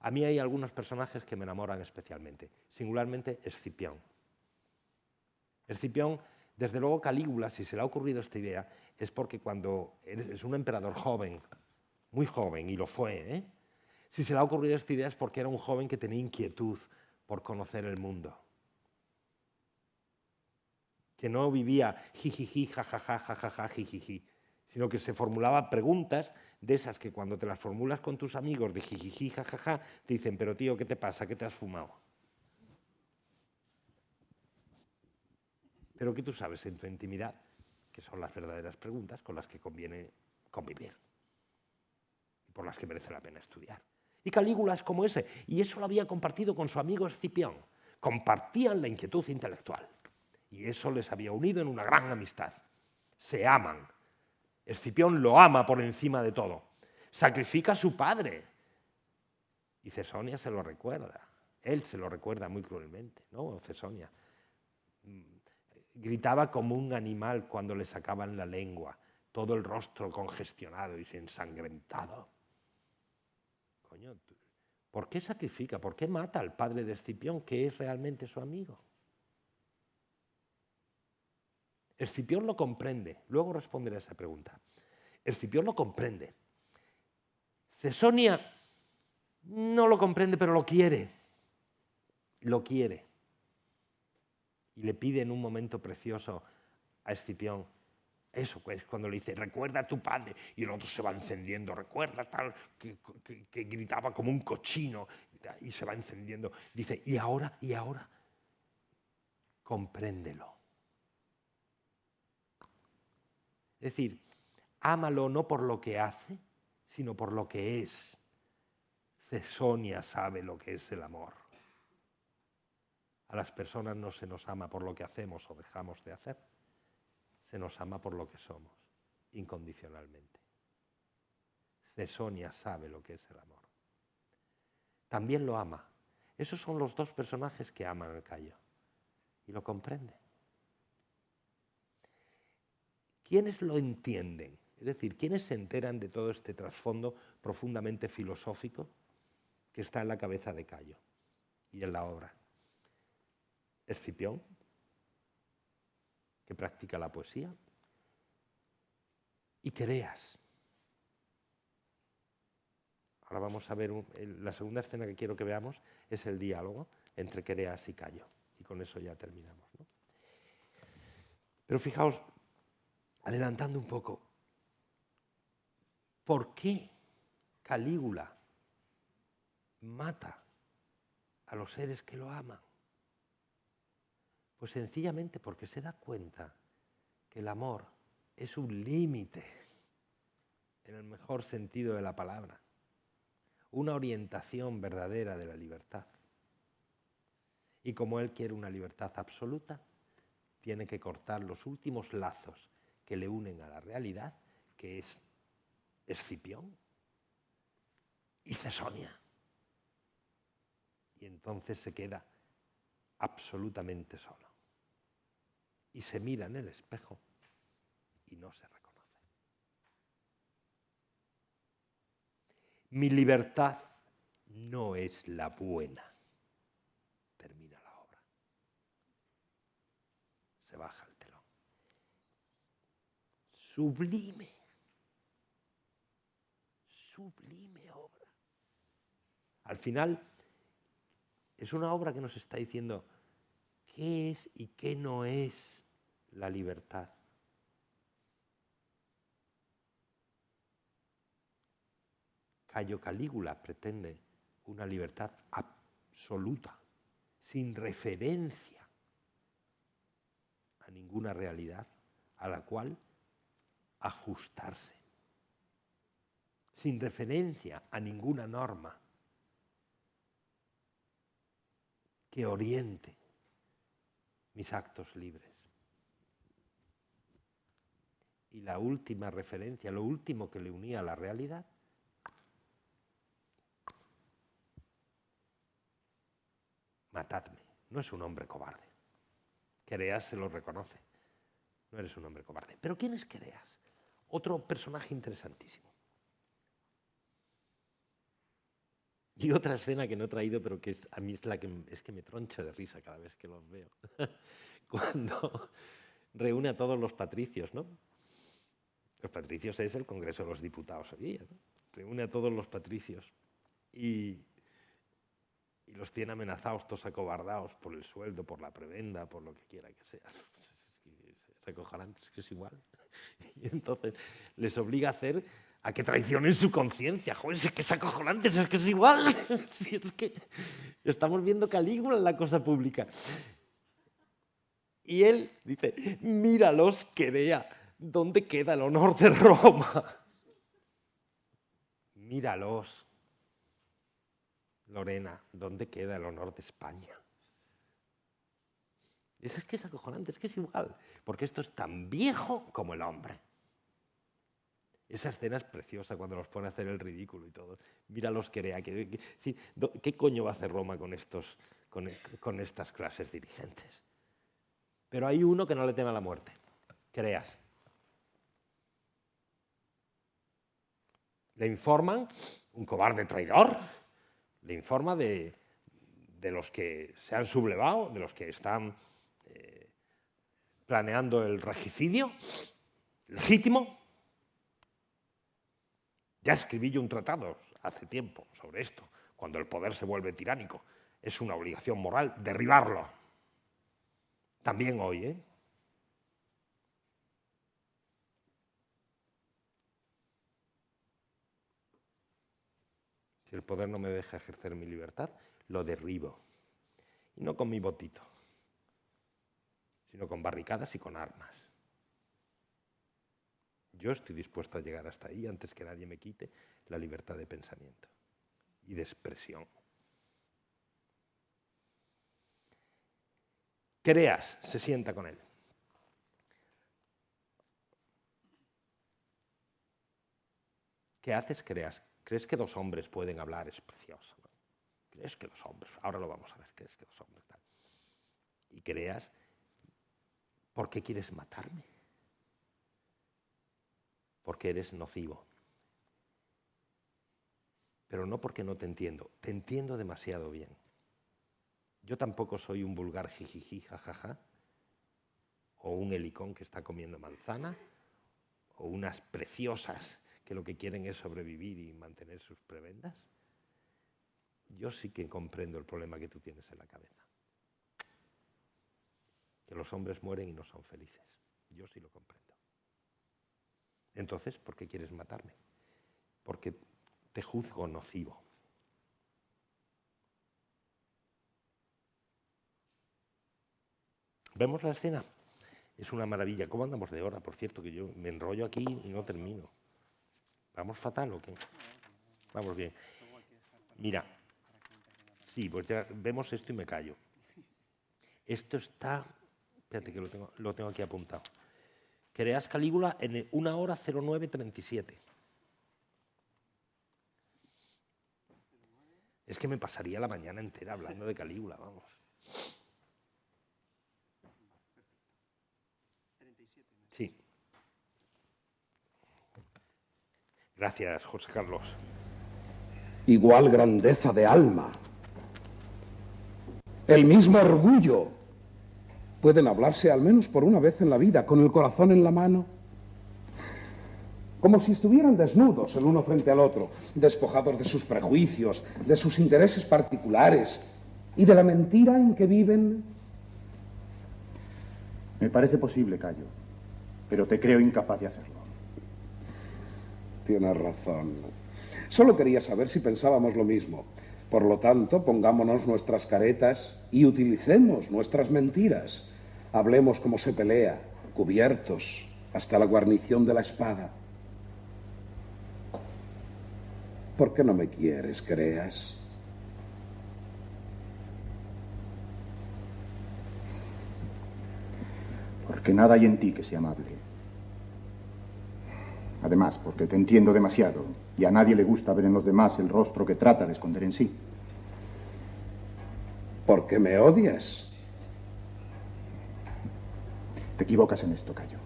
A mí hay algunos personajes que me enamoran especialmente. Singularmente Escipión. Escipión, desde luego Calígula, si se le ha ocurrido esta idea, es porque cuando es un emperador joven, muy joven, y lo fue, ¿eh? si se le ha ocurrido esta idea es porque era un joven que tenía inquietud por conocer el mundo que no vivía jijiji, jajaja, jajaja, jijiji, sino que se formulaba preguntas de esas que cuando te las formulas con tus amigos de jijiji, jajaja, te dicen, pero tío, ¿qué te pasa? ¿Qué te has fumado? Pero que tú sabes en tu intimidad, que son las verdaderas preguntas con las que conviene convivir y por las que merece la pena estudiar. Y Calígula es como ese, y eso lo había compartido con su amigo Escipión. Compartían la inquietud intelectual, y eso les había unido en una gran amistad. Se aman. Escipión lo ama por encima de todo. Sacrifica a su padre. Y Cesonia se lo recuerda. Él se lo recuerda muy cruelmente, ¿no? Cesonia. Mm, gritaba como un animal cuando le sacaban la lengua, todo el rostro congestionado y ensangrentado. Coño, ¿por qué sacrifica? ¿Por qué mata al padre de Escipión, que es realmente su amigo? Escipión lo comprende. Luego responderé a esa pregunta. Escipión lo comprende. Cesonia no lo comprende, pero lo quiere. Lo quiere. Y le pide en un momento precioso a Escipión, eso pues cuando le dice, recuerda a tu padre, y el otro se va encendiendo, recuerda tal, que, que, gritaba como un cochino, y se va encendiendo. Dice, y ahora, y ahora, compréndelo. Es decir, ámalo no por lo que hace, sino por lo que es. Cesonia sabe lo que es el amor. A las personas no se nos ama por lo que hacemos o dejamos de hacer, se nos ama por lo que somos, incondicionalmente. Cesonia sabe lo que es el amor. También lo ama. Esos son los dos personajes que aman al Cayo y lo comprende. ¿Quiénes lo entienden? Es decir, ¿quiénes se enteran de todo este trasfondo profundamente filosófico que está en la cabeza de Cayo y en la obra? Escipión, que practica la poesía, y Quereas. Ahora vamos a ver, la segunda escena que quiero que veamos es el diálogo entre Quereas y Cayo, y con eso ya terminamos. Pero fijaos, adelantando un poco, ¿por qué Calígula mata a los seres que lo aman? Pues sencillamente porque se da cuenta que el amor es un límite, en el mejor sentido de la palabra, una orientación verdadera de la libertad. Y como él quiere una libertad absoluta, tiene que cortar los últimos lazos que le unen a la realidad, que es Escipión y Cesonia. Y entonces se queda absolutamente solo. Y se mira en el espejo y no se reconoce. Mi libertad no es la buena. Termina la obra. Se baja sublime, sublime obra. Al final, es una obra que nos está diciendo qué es y qué no es la libertad. Cayo Calígula pretende una libertad absoluta, sin referencia a ninguna realidad a la cual ajustarse, sin referencia a ninguna norma que oriente mis actos libres. Y la última referencia, lo último que le unía a la realidad, matadme. No es un hombre cobarde. Quereas se lo reconoce. No eres un hombre cobarde. Pero ¿quién es Quereas? Otro personaje interesantísimo. Y otra escena que no he traído, pero que a mí es la que es que me troncho de risa cada vez que los veo. Cuando reúne a todos los patricios, ¿no? Los patricios es el Congreso de los Diputados hoy ¿no? Reúne a todos los patricios y, y los tiene amenazados, todos acobardados por el sueldo, por la prebenda, por lo que quiera que sea. Se acojarán, es que es igual. Y entonces les obliga a hacer a que traicionen su conciencia. Joder, es que es acojonante, es que es igual. Si es que estamos viendo Calígula en la cosa pública. Y él dice, míralos que vea dónde queda el honor de Roma. Míralos. Lorena, ¿dónde queda el honor de España? Es, que es acojonante, es que es igual, porque esto es tan viejo como el hombre. Esa escena es preciosa cuando los pone a hacer el ridículo y todo. Mira los que ¿Qué, coño va a hacer Roma con, estos, con, con estas clases dirigentes? Pero hay uno que no le teme a la muerte. Creas. Le informan, un cobarde traidor, le informa de, los que se han sublevado, de los que están planeando el regicidio legítimo. Ya escribí yo un tratado hace tiempo sobre esto. Cuando el poder se vuelve tiránico, es una obligación moral derribarlo. También hoy, ¿eh? Si el poder no me deja ejercer mi libertad, lo derribo. Y no con mi botito, sino con barricadas y con armas. Yo estoy dispuesto a llegar hasta ahí antes que nadie me quite la libertad de pensamiento y de expresión. Creas, se sienta con él. ¿Qué haces? Creas. ¿Crees que dos hombres pueden hablar? Es precioso. ¿Crees que dos hombres? Ahora lo vamos a ver. ¿Crees que dos hombres tal? Y creas, ¿por qué quieres matarme? Porque eres nocivo. Pero no porque no te entiendo. Te entiendo demasiado bien. Yo tampoco soy un vulgar jijiji, jajaja, o un helicón que está comiendo manzana, o unas preciosas que lo que quieren es sobrevivir y mantener sus prebendas. Yo sí que comprendo el problema que tú tienes en la cabeza. Que los hombres mueren y no son felices. Yo sí lo comprendo. Entonces, ¿por qué quieres matarme? Porque te juzgo nocivo. ¿Vemos la escena? Es una maravilla. ¿Cómo andamos de hora? Por cierto, que yo me enrollo aquí y no termino. ¿Vamos fatal o qué? Vamos bien. Mira, sí, pues ya vemos esto y me callo. Esto está, espérate que lo tengo, lo tengo aquí apuntado. Creas Calígula en una hora 0937. Es que me pasaría la mañana entera hablando de Calígula, vamos. Sí. Gracias, José Carlos. Igual grandeza de alma. El mismo orgullo. Pueden hablarse al menos por una vez en la vida, con el corazón en la mano. Como si estuvieran desnudos el uno frente al otro, despojados de sus prejuicios, de sus intereses particulares y de la mentira en que viven. Me parece posible, Cayo pero te creo incapaz de hacerlo. Tienes razón. Solo quería saber si pensábamos lo mismo. Por lo tanto, pongámonos nuestras caretas y utilicemos nuestras mentiras. Hablemos como se pelea, cubiertos, hasta la guarnición de la espada. ¿Por qué no me quieres, creas? Porque nada hay en ti que sea amable. Además, porque te entiendo demasiado y a nadie le gusta ver en los demás el rostro que trata de esconder en sí. ¿Por qué me odias? Te equivocas en esto, Cayo.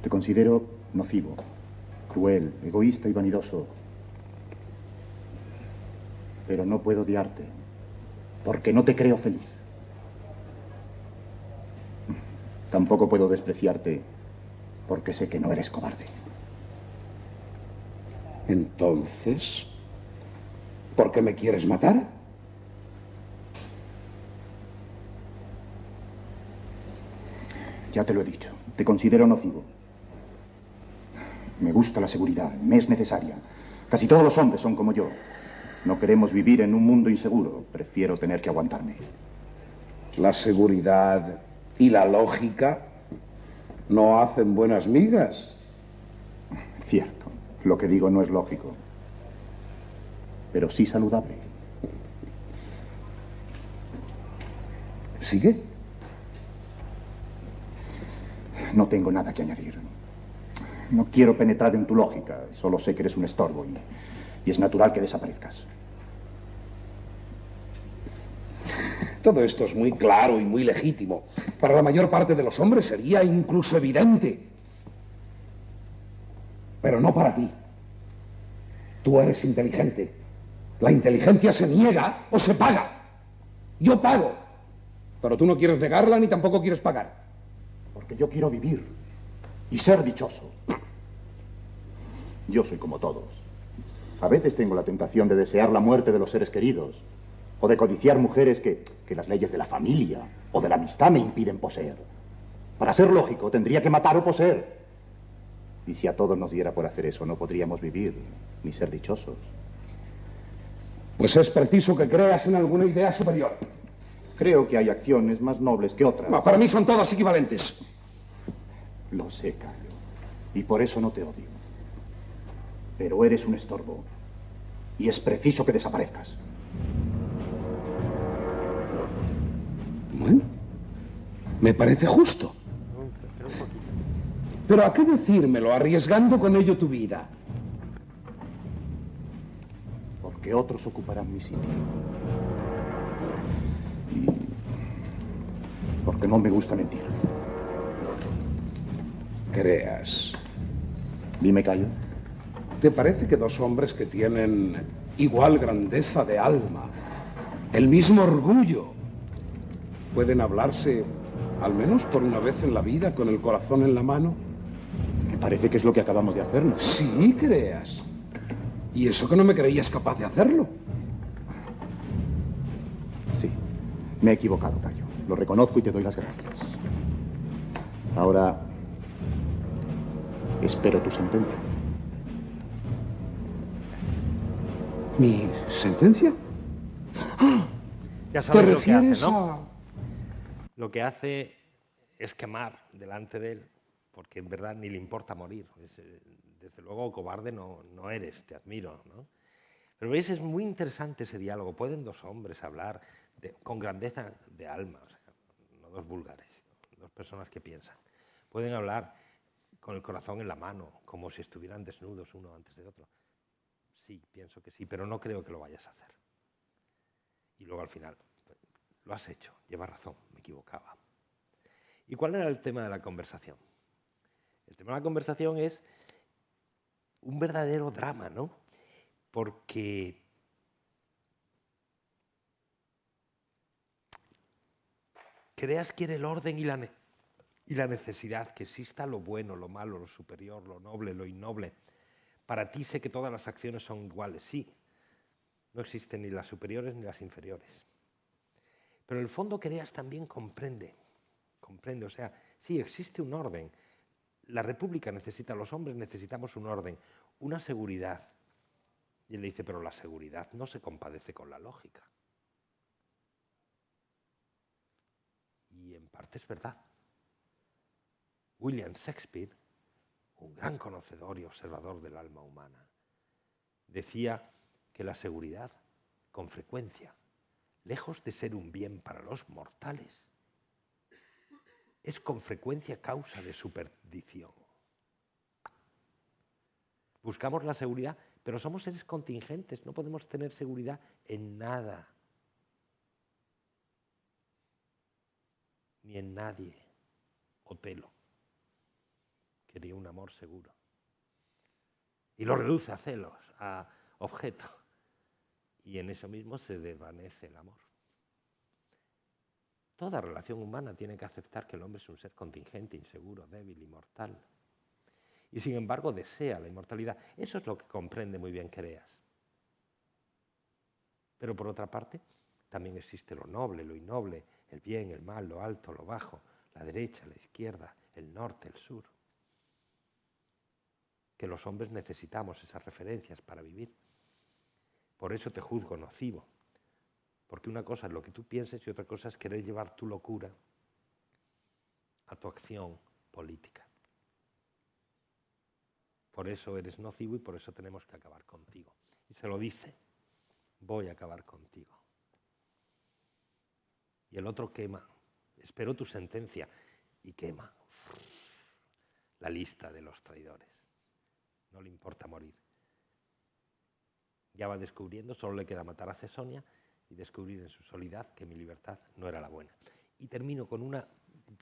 Te considero nocivo, cruel, egoísta y vanidoso. Pero no puedo odiarte, porque no te creo feliz. Tampoco puedo despreciarte, porque sé que no eres cobarde. Entonces, ¿por qué me quieres matar? Ya te lo he dicho, te considero nocivo, Me gusta la seguridad, me es necesaria. Casi todos los hombres son como yo. No queremos vivir en un mundo inseguro. Prefiero tener que aguantarme. La seguridad y la lógica no hacen buenas migas. Cierto. Lo que digo no es lógico. Pero sí saludable. ¿Sigue? No tengo nada que añadir. No quiero penetrar en tu lógica. Solo sé que eres un estorbo y, y es natural que desaparezcas. Todo esto es muy claro y muy legítimo. Para la mayor parte de los hombres sería incluso evidente. Pero no para ti. Tú eres inteligente. La inteligencia se niega o se paga. Yo pago. Pero tú no quieres negarla ni tampoco quieres pagar. Porque yo quiero vivir y ser dichoso. Yo soy como todos. A veces tengo la tentación de desear la muerte de los seres queridos o de codiciar mujeres que, que las leyes de la familia o de la amistad me impiden poseer. Para ser lógico, tendría que matar o poseer. Y si a todos nos diera por hacer eso, no podríamos vivir ni ser dichosos. Pues es preciso que creas en alguna idea superior. Creo que hay acciones más nobles que otras. Para mí son todas equivalentes. Lo sé, Cayo. Y por eso no te odio. Pero eres un estorbo. Y es preciso que desaparezcas. Bueno, me parece justo. Pero ¿a qué decírmelo arriesgando con ello tu vida? Porque otros ocuparán mi sitio. Porque no me gusta mentir. Creas. Dime, Cayo. ¿Te parece que dos hombres que tienen igual grandeza de alma, el mismo orgullo, pueden hablarse al menos por una vez en la vida con el corazón en la mano? Me parece que es lo que acabamos de hacernos. Sí, creas. Y eso que no me creías capaz de hacerlo. Sí, me he equivocado, Cayo. Lo reconozco y te doy las gracias. Ahora, espero tu sentencia. ¿Mi sentencia? Ya ¿Te sabes lo que hace, refieres ¿no? a...? Lo que hace es quemar delante de él, porque en verdad ni le importa morir. Eh, desde luego, cobarde no, no eres, te admiro. ¿no? Pero veis, es muy interesante ese diálogo. Pueden dos hombres hablar con grandeza de alma, no dos vulgares, dos personas que piensan. Pueden hablar con el corazón en la mano, como si estuvieran desnudos uno antes de otro. Sí, pienso que sí, pero no creo que lo vayas a hacer. Y luego al final, lo has hecho, llevas razón, me equivocaba. ¿Y cuál era el tema de la conversación? El tema de la conversación es un verdadero drama, ¿no? Porque Creas quiere el orden y la, y la necesidad, que exista lo bueno, lo malo, lo superior, lo noble, lo innoble. Para ti sé que todas las acciones son iguales, sí. No existen ni las superiores ni las inferiores. Pero el fondo Creas también comprende, comprende, o sea, sí existe un orden. La República necesita, los hombres necesitamos un orden, una seguridad. Y él le dice, pero la seguridad no se compadece con la lógica. Y en parte es verdad. William Shakespeare, un gran conocedor y observador del alma humana, decía que la seguridad, con frecuencia, lejos de ser un bien para los mortales, es con frecuencia causa de su perdición. Buscamos la seguridad, pero somos seres contingentes, no podemos tener seguridad en nada, ni en nadie. Otelo quería un amor seguro. Y lo reduce a celos, a objeto. Y en eso mismo se desvanece el amor. Toda relación humana tiene que aceptar que el hombre es un ser contingente, inseguro, débil y mortal. Y sin embargo desea la inmortalidad. Eso es lo que comprende muy bien Creas. Pero por otra parte, también existe lo noble, lo innoble, el bien, el mal, lo alto, lo bajo, la derecha, la izquierda, el norte, el sur. que los hombres necesitamos esas referencias para vivir. Por eso te juzgo nocivo, porque una cosa es lo que tú pienses y otra cosa es querer llevar tu locura a tu acción política. Por eso eres nocivo y por eso tenemos que acabar contigo. Y se lo dice, voy a acabar contigo. Y el otro quema, espero tu sentencia y quema la lista de los traidores. No le importa morir. Ya va descubriendo, solo le queda matar a Cesonia y descubrir en su soledad que mi libertad no era la buena. Y termino con una,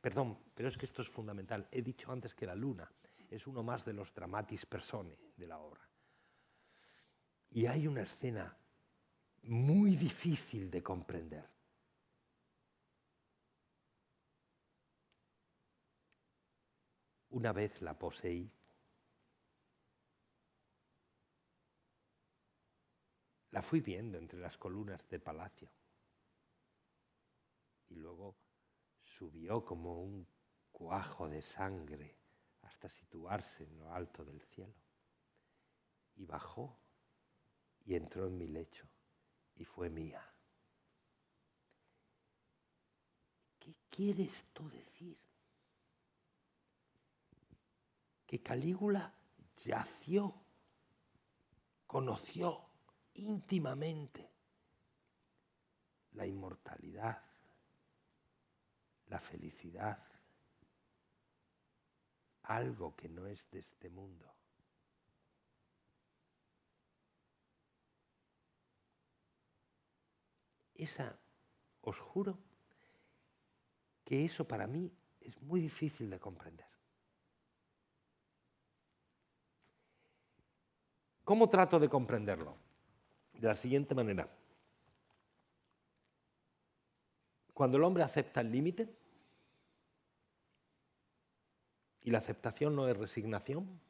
perdón, pero es que esto es fundamental. He dicho antes que la luna es uno más de los dramatis personae de la obra. Y hay una escena muy difícil de comprender. Una vez la poseí. La fui viendo entre las columnas de palacio. Y luego subió como un cuajo de sangre hasta situarse en lo alto del cielo. Y bajó y entró en mi lecho y fue mía. ¿Qué quiere esto decir? Que Calígula yació, conoció íntimamente la inmortalidad, la felicidad, algo que no es de este mundo. Esa, os juro, que eso para mí es muy difícil de comprender. ¿Cómo trato de comprenderlo? De la siguiente manera. Cuando el hombre acepta el límite, y la aceptación no es resignación,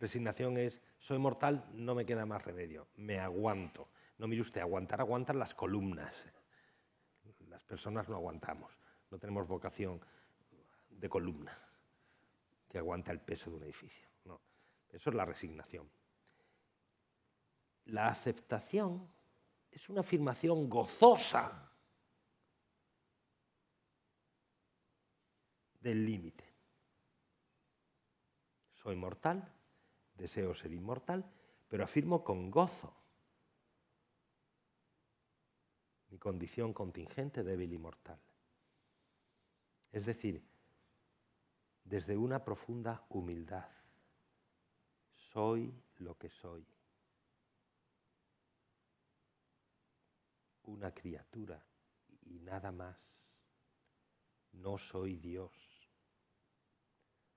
resignación es, soy mortal, no me queda más remedio, me aguanto. No mire usted, aguantar aguantan las columnas. Las personas no aguantamos, no tenemos vocación de columna que aguanta el peso de un edificio. No, eso es la resignación. La aceptación es una afirmación gozosa del límite. Soy mortal, deseo ser inmortal, pero afirmo con gozo mi condición contingente, débil y mortal. Es decir, desde una profunda humildad. Soy lo que soy. Una criatura y nada más. No soy Dios.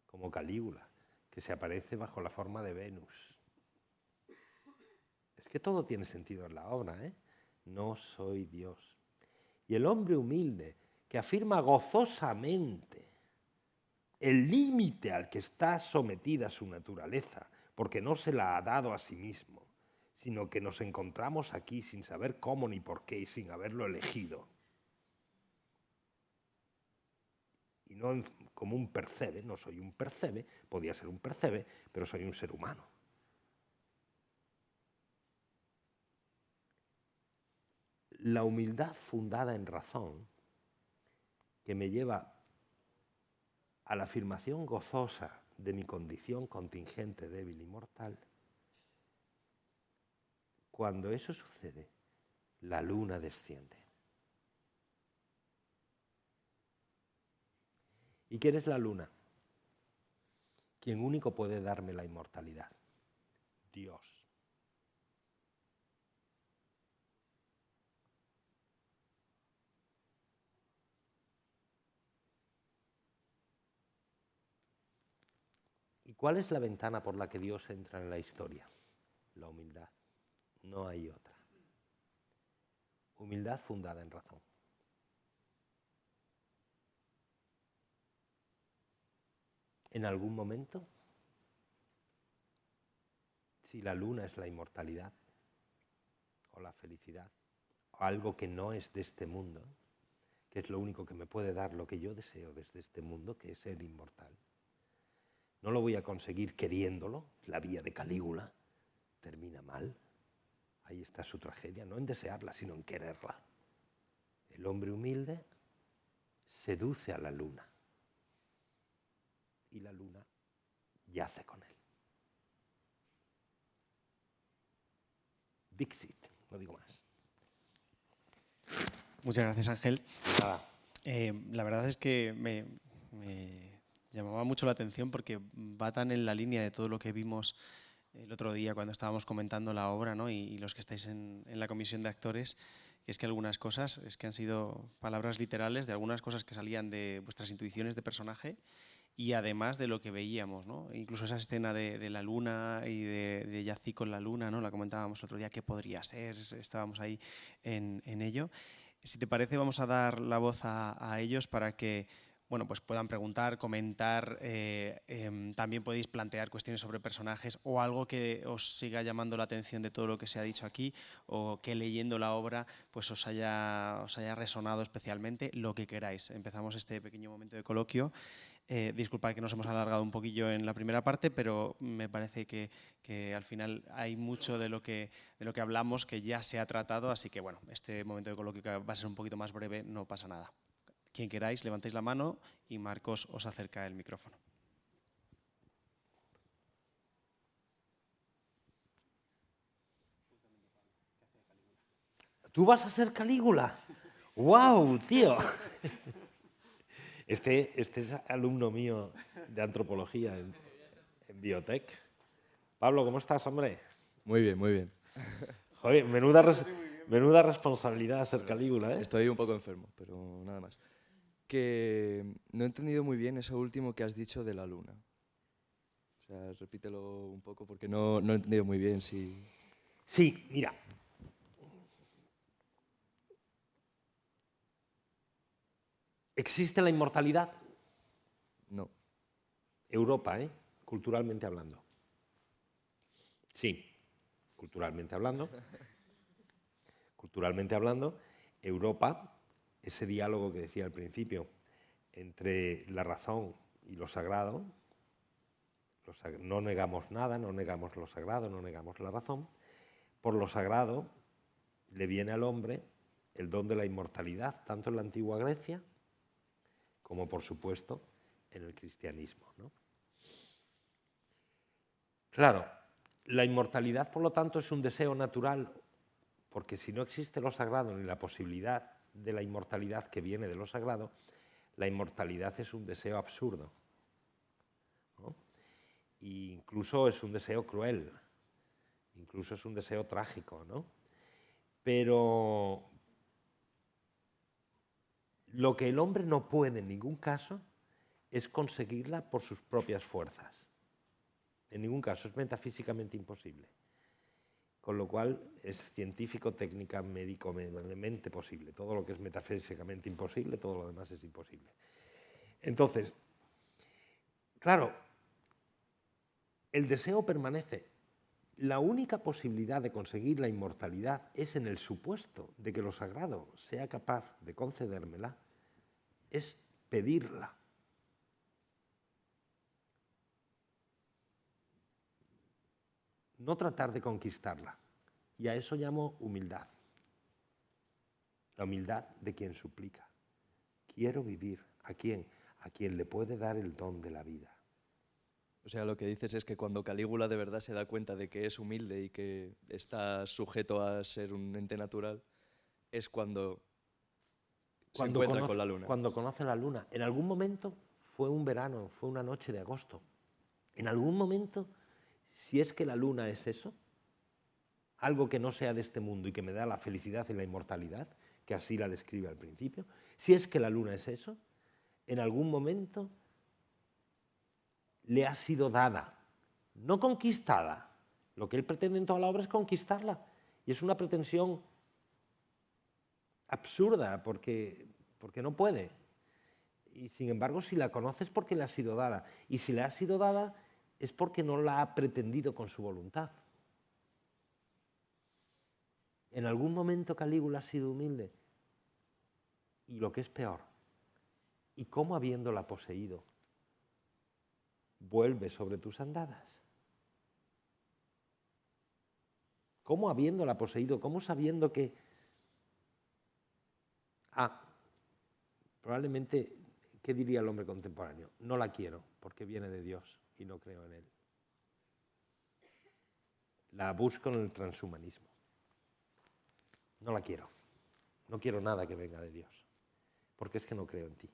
Como Calígula, que se aparece bajo la forma de Venus. Es que todo tiene sentido en la obra, ¿eh? no soy Dios. Y el hombre humilde que afirma gozosamente el límite al que está sometida su naturaleza, porque no se la ha dado a sí mismo, sino que nos encontramos aquí sin saber cómo ni por qué y sin haberlo elegido. Y no como un percebe, no soy un percebe, podía ser un percebe, pero soy un ser humano. la humildad fundada en razón, que me lleva a la afirmación gozosa de mi condición contingente, débil y mortal, cuando eso sucede, la luna desciende. ¿Y quién es la luna? Quien único puede darme la inmortalidad. Dios. ¿Cuál es la ventana por la que Dios entra en la historia? La humildad. No hay otra. Humildad fundada en razón. En algún momento, si la luna es la inmortalidad o la felicidad, o algo que no es de este mundo, que es lo único que me puede dar lo que yo deseo desde este mundo, que es ser inmortal no lo voy a conseguir queriéndolo, la vía de Calígula termina mal. Ahí está su tragedia, no en desearla, sino en quererla. El hombre humilde seduce a la luna y la luna yace con él. Dixit, no digo más. Muchas gracias, Ángel. Nada. Eh, la verdad es que me, me llamaba mucho la atención porque va tan en la línea de todo lo que vimos el otro día cuando estábamos comentando la obra ¿no? y, y los que estáis en, la comisión de actores, que es que algunas cosas es que han sido palabras literales de algunas cosas que salían de vuestras intuiciones de personaje y además de lo que veíamos, ¿no? incluso esa escena de, la luna y de, de, Yací con la luna, ¿no? la comentábamos el otro día, qué podría ser, estábamos ahí en, ello. Si te parece, vamos a dar la voz a ellos para que bueno, pues puedan preguntar, comentar, eh, eh, también podéis plantear cuestiones sobre personajes o algo que os siga llamando la atención de todo lo que se ha dicho aquí o que leyendo la obra pues os haya, resonado especialmente, lo que queráis. Empezamos este pequeño momento de coloquio. Eh, disculpad que nos hemos alargado un poquillo en la primera parte, pero me parece que, al final hay mucho de lo, que, de lo que hablamos que ya se ha tratado, así que bueno, este momento de coloquio va a ser un poquito más breve, no pasa nada. Quien queráis, levantéis la mano y Marcos os acerca el micrófono. ¿Tú vas a ser Calígula? ¡Wow, tío! Este, este es alumno mío de antropología en, en Biotech. Pablo, ¿cómo estás, hombre? Muy bien, muy bien. Joder, menuda, res, menuda responsabilidad ser Calígula, ¿eh? Estoy un poco enfermo, pero nada más. Que no he entendido muy bien eso último que has dicho de la luna. O sea, repítelo un poco porque no, no he entendido muy bien si... Sí, mira. ¿Existe la inmortalidad? No. Europa, ¿eh? Culturalmente hablando. Sí, culturalmente hablando. culturalmente hablando, Europa, ese diálogo que decía al principio entre la razón y lo sagrado, no negamos nada, no negamos lo sagrado, no negamos la razón, por lo sagrado le viene al hombre el don de la inmortalidad, tanto en la antigua Grecia como por supuesto en el cristianismo. Claro, la inmortalidad, por lo tanto, es un deseo natural, porque si no existe lo sagrado ni la posibilidad de la inmortalidad que viene de lo sagrado, la inmortalidad es un deseo absurdo. incluso es un deseo cruel, incluso es un deseo trágico, ¿no? Pero lo que el hombre no puede en ningún caso es conseguirla por sus propias fuerzas. En ningún caso, es metafísicamente imposible. Con lo cual es científico, técnica, médico, médicamente posible. Todo lo que es metafísicamente imposible, todo lo demás es imposible. Entonces, claro, el deseo permanece. La única posibilidad de conseguir la inmortalidad es en el supuesto de que lo sagrado sea capaz de concedérmela, es pedirla. No tratar de conquistarla. Y a eso llamo humildad. La humildad de quien suplica. Quiero vivir. ¿A quién? A quien le puede dar el don de la vida. O sea, lo que dices es que cuando Calígula de verdad se da cuenta de que es humilde y que está sujeto a ser un ente natural, es cuando, cuando se encuentra conoce, con la luna. Cuando conoce la luna. En algún momento fue un verano, fue una noche de agosto. En algún momento, si es que la luna es eso, algo que no sea de este mundo y que me da la felicidad y la inmortalidad, que así la describe al principio, si es que la luna es eso, en algún momento le ha sido dada, no conquistada. Lo que él pretende en toda la obra es conquistarla. Y es una pretensión absurda porque, porque no puede. Y sin embargo, si la conoce es porque le ha sido dada. Y si le ha sido dada es porque no la ha pretendido con su voluntad. En algún momento Calígula ha sido humilde. Y lo que es peor, ¿y cómo habiéndola poseído? vuelve sobre tus andadas. ¿Cómo habiéndola poseído? ¿Cómo sabiendo que... Ah, probablemente, ¿qué diría el hombre contemporáneo? No la quiero porque viene de Dios y no creo en él. La busco en el transhumanismo. No la quiero. No quiero nada que venga de Dios. Porque es que no creo en ti.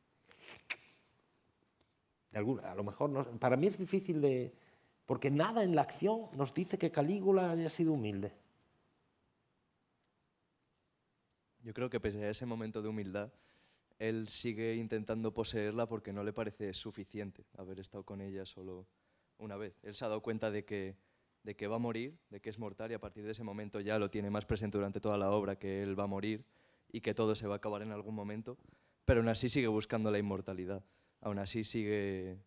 De alguna, a lo mejor, no, para mí es difícil de... Porque nada en la acción nos dice que Calígula haya sido humilde. Yo creo que pese a ese momento de humildad, él sigue intentando poseerla porque no le parece suficiente haber estado con ella solo una vez. Él se ha dado cuenta de que, de que va a morir, de que es mortal y a partir de ese momento ya lo tiene más presente durante toda la obra, que él va a morir y que todo se va a acabar en algún momento, pero aún así sigue buscando la inmortalidad, aún así sigue,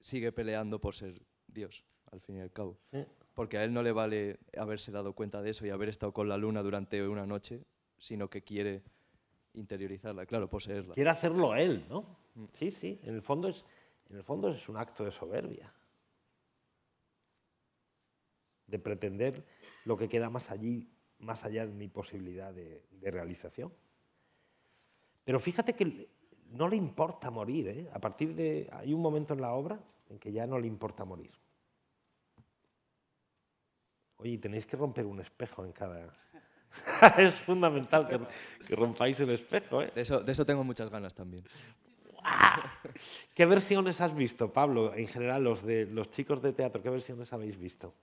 sigue peleando por ser Dios, al fin y al cabo. Porque a él no le vale haberse dado cuenta de eso y haber estado con la luna durante una noche, sino que quiere interiorizarla, claro, poseerla. Quiere hacerlo él, ¿no? Sí, sí, en el fondo es, en el fondo es un acto de soberbia. De pretender lo que queda más allí, más allá de mi posibilidad de, realización. Pero fíjate que no le importa morir, ¿eh? A partir de. Hay un momento en la obra en que ya no le importa morir. Oye, tenéis que romper un espejo en cada, es fundamental que, rompáis el espejo. ¿eh? De, eso, de eso tengo muchas ganas también. ¿Qué versiones has visto, Pablo? En general, los de los chicos de teatro, ¿qué versiones habéis visto?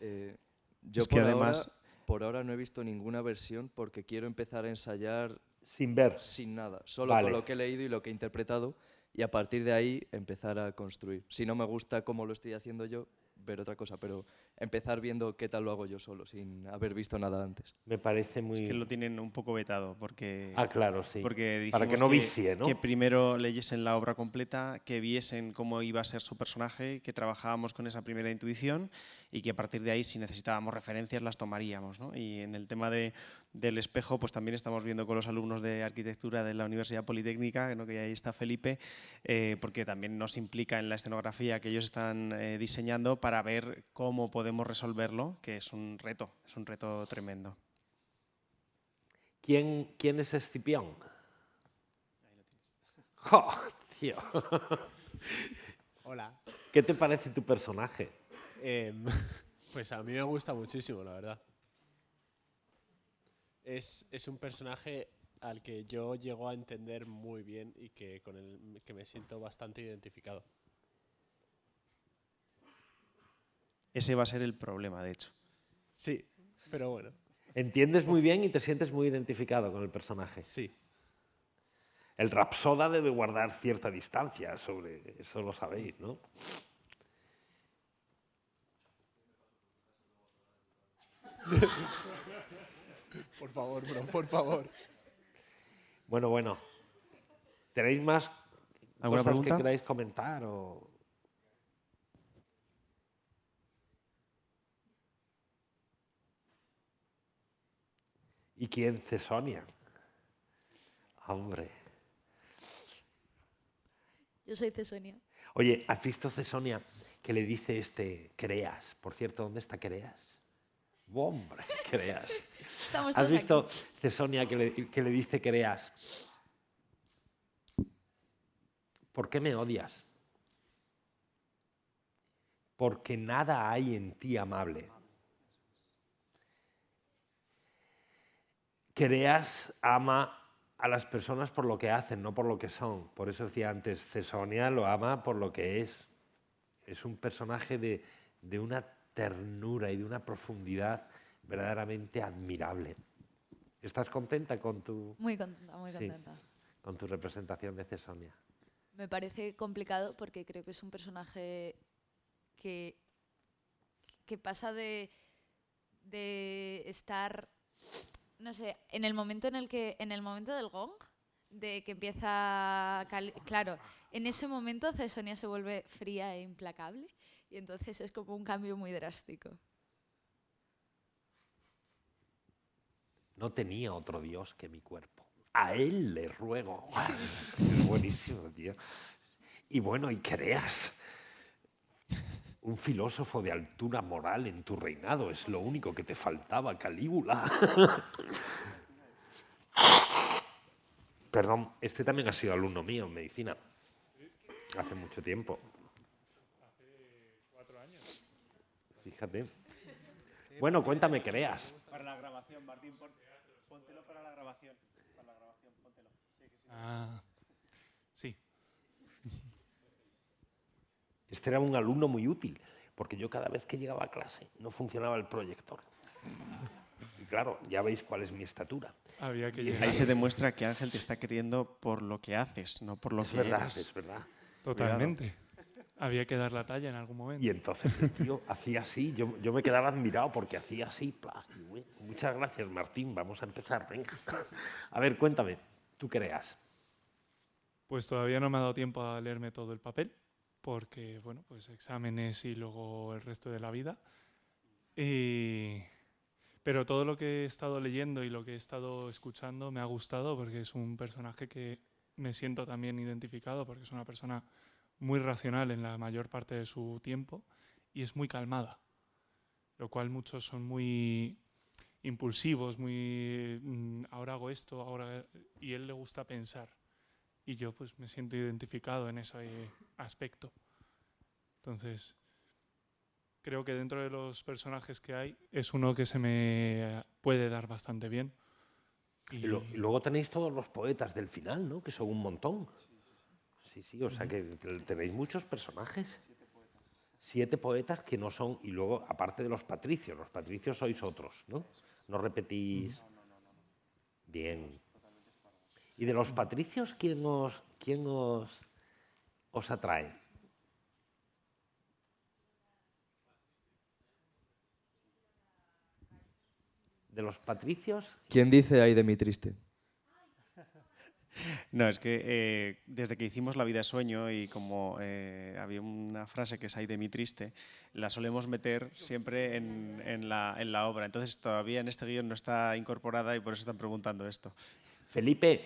Eh, yo por, además... ahora, por ahora no he visto ninguna versión porque quiero empezar a ensayar sin ver, sin nada, solo con lo que he leído y lo que he interpretado y a partir de ahí empezar a construir. Si no me gusta cómo lo estoy haciendo yo, ver otra cosa, pero empezar viendo qué tal lo hago yo solo, sin haber visto nada antes. Me parece muy... Es que lo tienen un poco vetado, porque... Ah, claro, sí. Porque Para que no vicie, ¿no? Que primero leyesen la obra completa, que viesen cómo iba a ser su personaje, que trabajábamos con esa primera intuición y que a partir de ahí, si necesitábamos referencias, las tomaríamos. ¿no? Y en el tema de, del espejo, pues también estamos viendo con los alumnos de arquitectura de la Universidad Politécnica, que ahí está Felipe, eh, porque también nos implica en la escenografía que ellos están eh, diseñando para ver cómo podemos resolverlo, que es un reto, es un reto tremendo. ¿Quién, quién es Escipión? Ahí lo tienes. ¡Oh, tío! Hola. ¿Qué te parece tu personaje? Em, pues a mí me gusta muchísimo, la verdad. Es, un personaje al que yo llego a entender muy bien y que con el que me siento bastante identificado. Ese va a ser el problema, de hecho. Sí, pero bueno. Entiendes muy bien y te sientes muy identificado con el personaje. Sí. El rapsoda debe guardar cierta distancia sobre eso, lo sabéis, ¿no? por favor, bro, por favor. Bueno, bueno. ¿Tenéis más ¿Alguna cosas pregunta? que queráis comentar? O... ¿Y quién? Cesonia. Hombre. Yo soy Cesonia. Oye, ¿has visto Cesonia que le dice este Creas? Por cierto, ¿dónde está Creas? Hombre, Creas. Estamos ¿Has visto aquí. Cesonia que le, que le dice Creas? ¿Por qué me odias? Porque nada hay en ti amable. Creas ama a las personas por lo que hacen, no por lo que son. Por eso decía antes, Cesonia lo ama por lo que es. Es un personaje de, de una ternura y de una profundidad verdaderamente admirable. ¿Estás contenta con tu, Muy contenta, muy Sí. contenta. con tu representación de Cesonia? Me parece complicado porque creo que es un personaje que, que pasa de, de estar, no sé, en el momento en el que, en el momento del gong, de que empieza, claro, en ese momento Cesonia se vuelve fría e implacable y entonces es como un cambio muy drástico. No tenía otro Dios que mi cuerpo. A él le ruego. Es buenísimo, tío. Y bueno, y creas un filósofo de altura moral en tu reinado, es lo único que te faltaba, Calígula. Perdón, este también ha sido alumno mío en medicina. Hace mucho tiempo. Hace cuatro años. Fíjate. Bueno, cuéntame, creas. Para la grabación, Martín, pon- póntelo para la grabación. Para la grabación, póntelo. Sí, que sí. Ah, sí. Este era un alumno muy útil, porque yo cada vez que llegaba a clase no funcionaba el proyector. Y claro, ya veis cuál es mi estatura. Había que Y llegar. Ahí se demuestra que Ángel te está queriendo por lo que haces, no por lo Es que verdad, eres. es verdad. Totalmente. Había que dar la talla en algún momento. Y entonces el tío hacía así, yo, yo me quedaba admirado porque hacía así. pla, muchas gracias, Martín, vamos a empezar, venga. A ver, cuéntame, ¿tú creas? Pues todavía no me ha dado tiempo a leerme todo el papel, porque, bueno, pues exámenes y luego el resto de la vida. Y- Pero todo lo que he estado leyendo y lo que he estado escuchando me ha gustado porque es un personaje que me siento también identificado porque es una persona muy racional en la mayor parte de su tiempo y es muy calmada, lo cual muchos son muy impulsivos, muy mm, ahora hago esto, ahora y él le gusta pensar y yo pues me siento identificado en ese aspecto. Entonces, creo que dentro de los personajes que hay es uno que se me puede dar bastante bien. Y, lo- y luego tenéis todos los poetas del final, ¿no? Que son un montón. Sí, sí, o sea que te- tenéis muchos personajes. Siete poetas que no son, y luego, aparte de los patricios, los patricios sois otros, ¿no? No repetís. Bien. ¿Y de los patricios quién os, quién os, os atrae? De los patricios, ¿Quién dice ay de mi triste? No, es que eh, desde que hicimos La vida es sueño y como eh, había una frase que es ahí de mi triste, la solemos meter siempre en, en la, en la obra. Entonces todavía en este guion no está incorporada y por eso están preguntando esto. Felipe,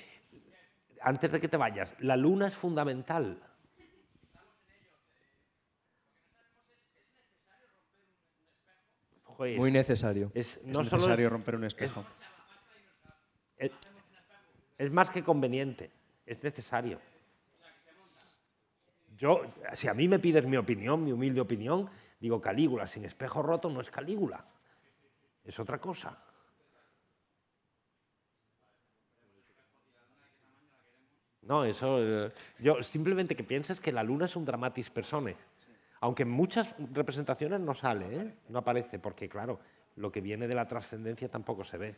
antes de que te vayas, la luna es fundamental. Muy necesario. es, Es no solo necesario es- romper un espejo. es, es más que conveniente, es necesario. Yo, si a mí me pides mi opinión, mi humilde opinión, digo Calígula sin espejo roto no es Calígula, es otra cosa. No, eso. eh, yo simplemente que pienses que la luna es un dramatis personae. Aunque en muchas representaciones no sale, ¿eh? no aparece, porque claro, lo que viene de la trascendencia tampoco se ve.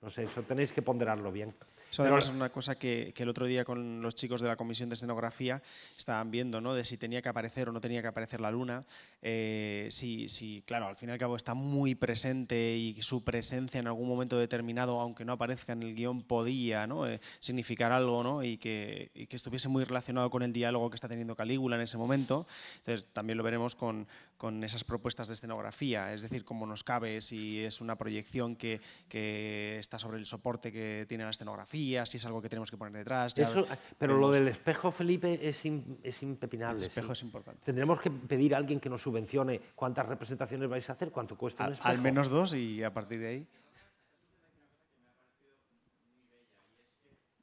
No sé, eso tenéis que ponderarlo bien. Eso Pero- además es una cosa que, que el otro día con los chicos de la comisión de escenografía estaban viendo, ¿no? De si tenía que aparecer o no tenía que aparecer la luna. Eh, sí, sí, claro, al fin y al cabo está muy presente y su presencia en algún momento determinado, aunque no aparezca en el guion, podía ¿no? Eh, significar algo, ¿no? Y que, y que estuviese muy relacionado con el diálogo que está teniendo Calígula en ese momento. Entonces también lo veremos con, con esas propuestas de escenografía, es decir, cómo nos cabe, si es una proyección que, que está sobre el soporte que tiene la escenografía, si es algo que tenemos que poner detrás. ya Eso, pero lo del espejo, Felipe, es, es impepinable. El espejo sí. es importante. Tendremos que pedir a alguien que nos subvencione cuántas representaciones vais a hacer, cuánto cuesta un Al, espejo. al menos dos y a partir de ahí.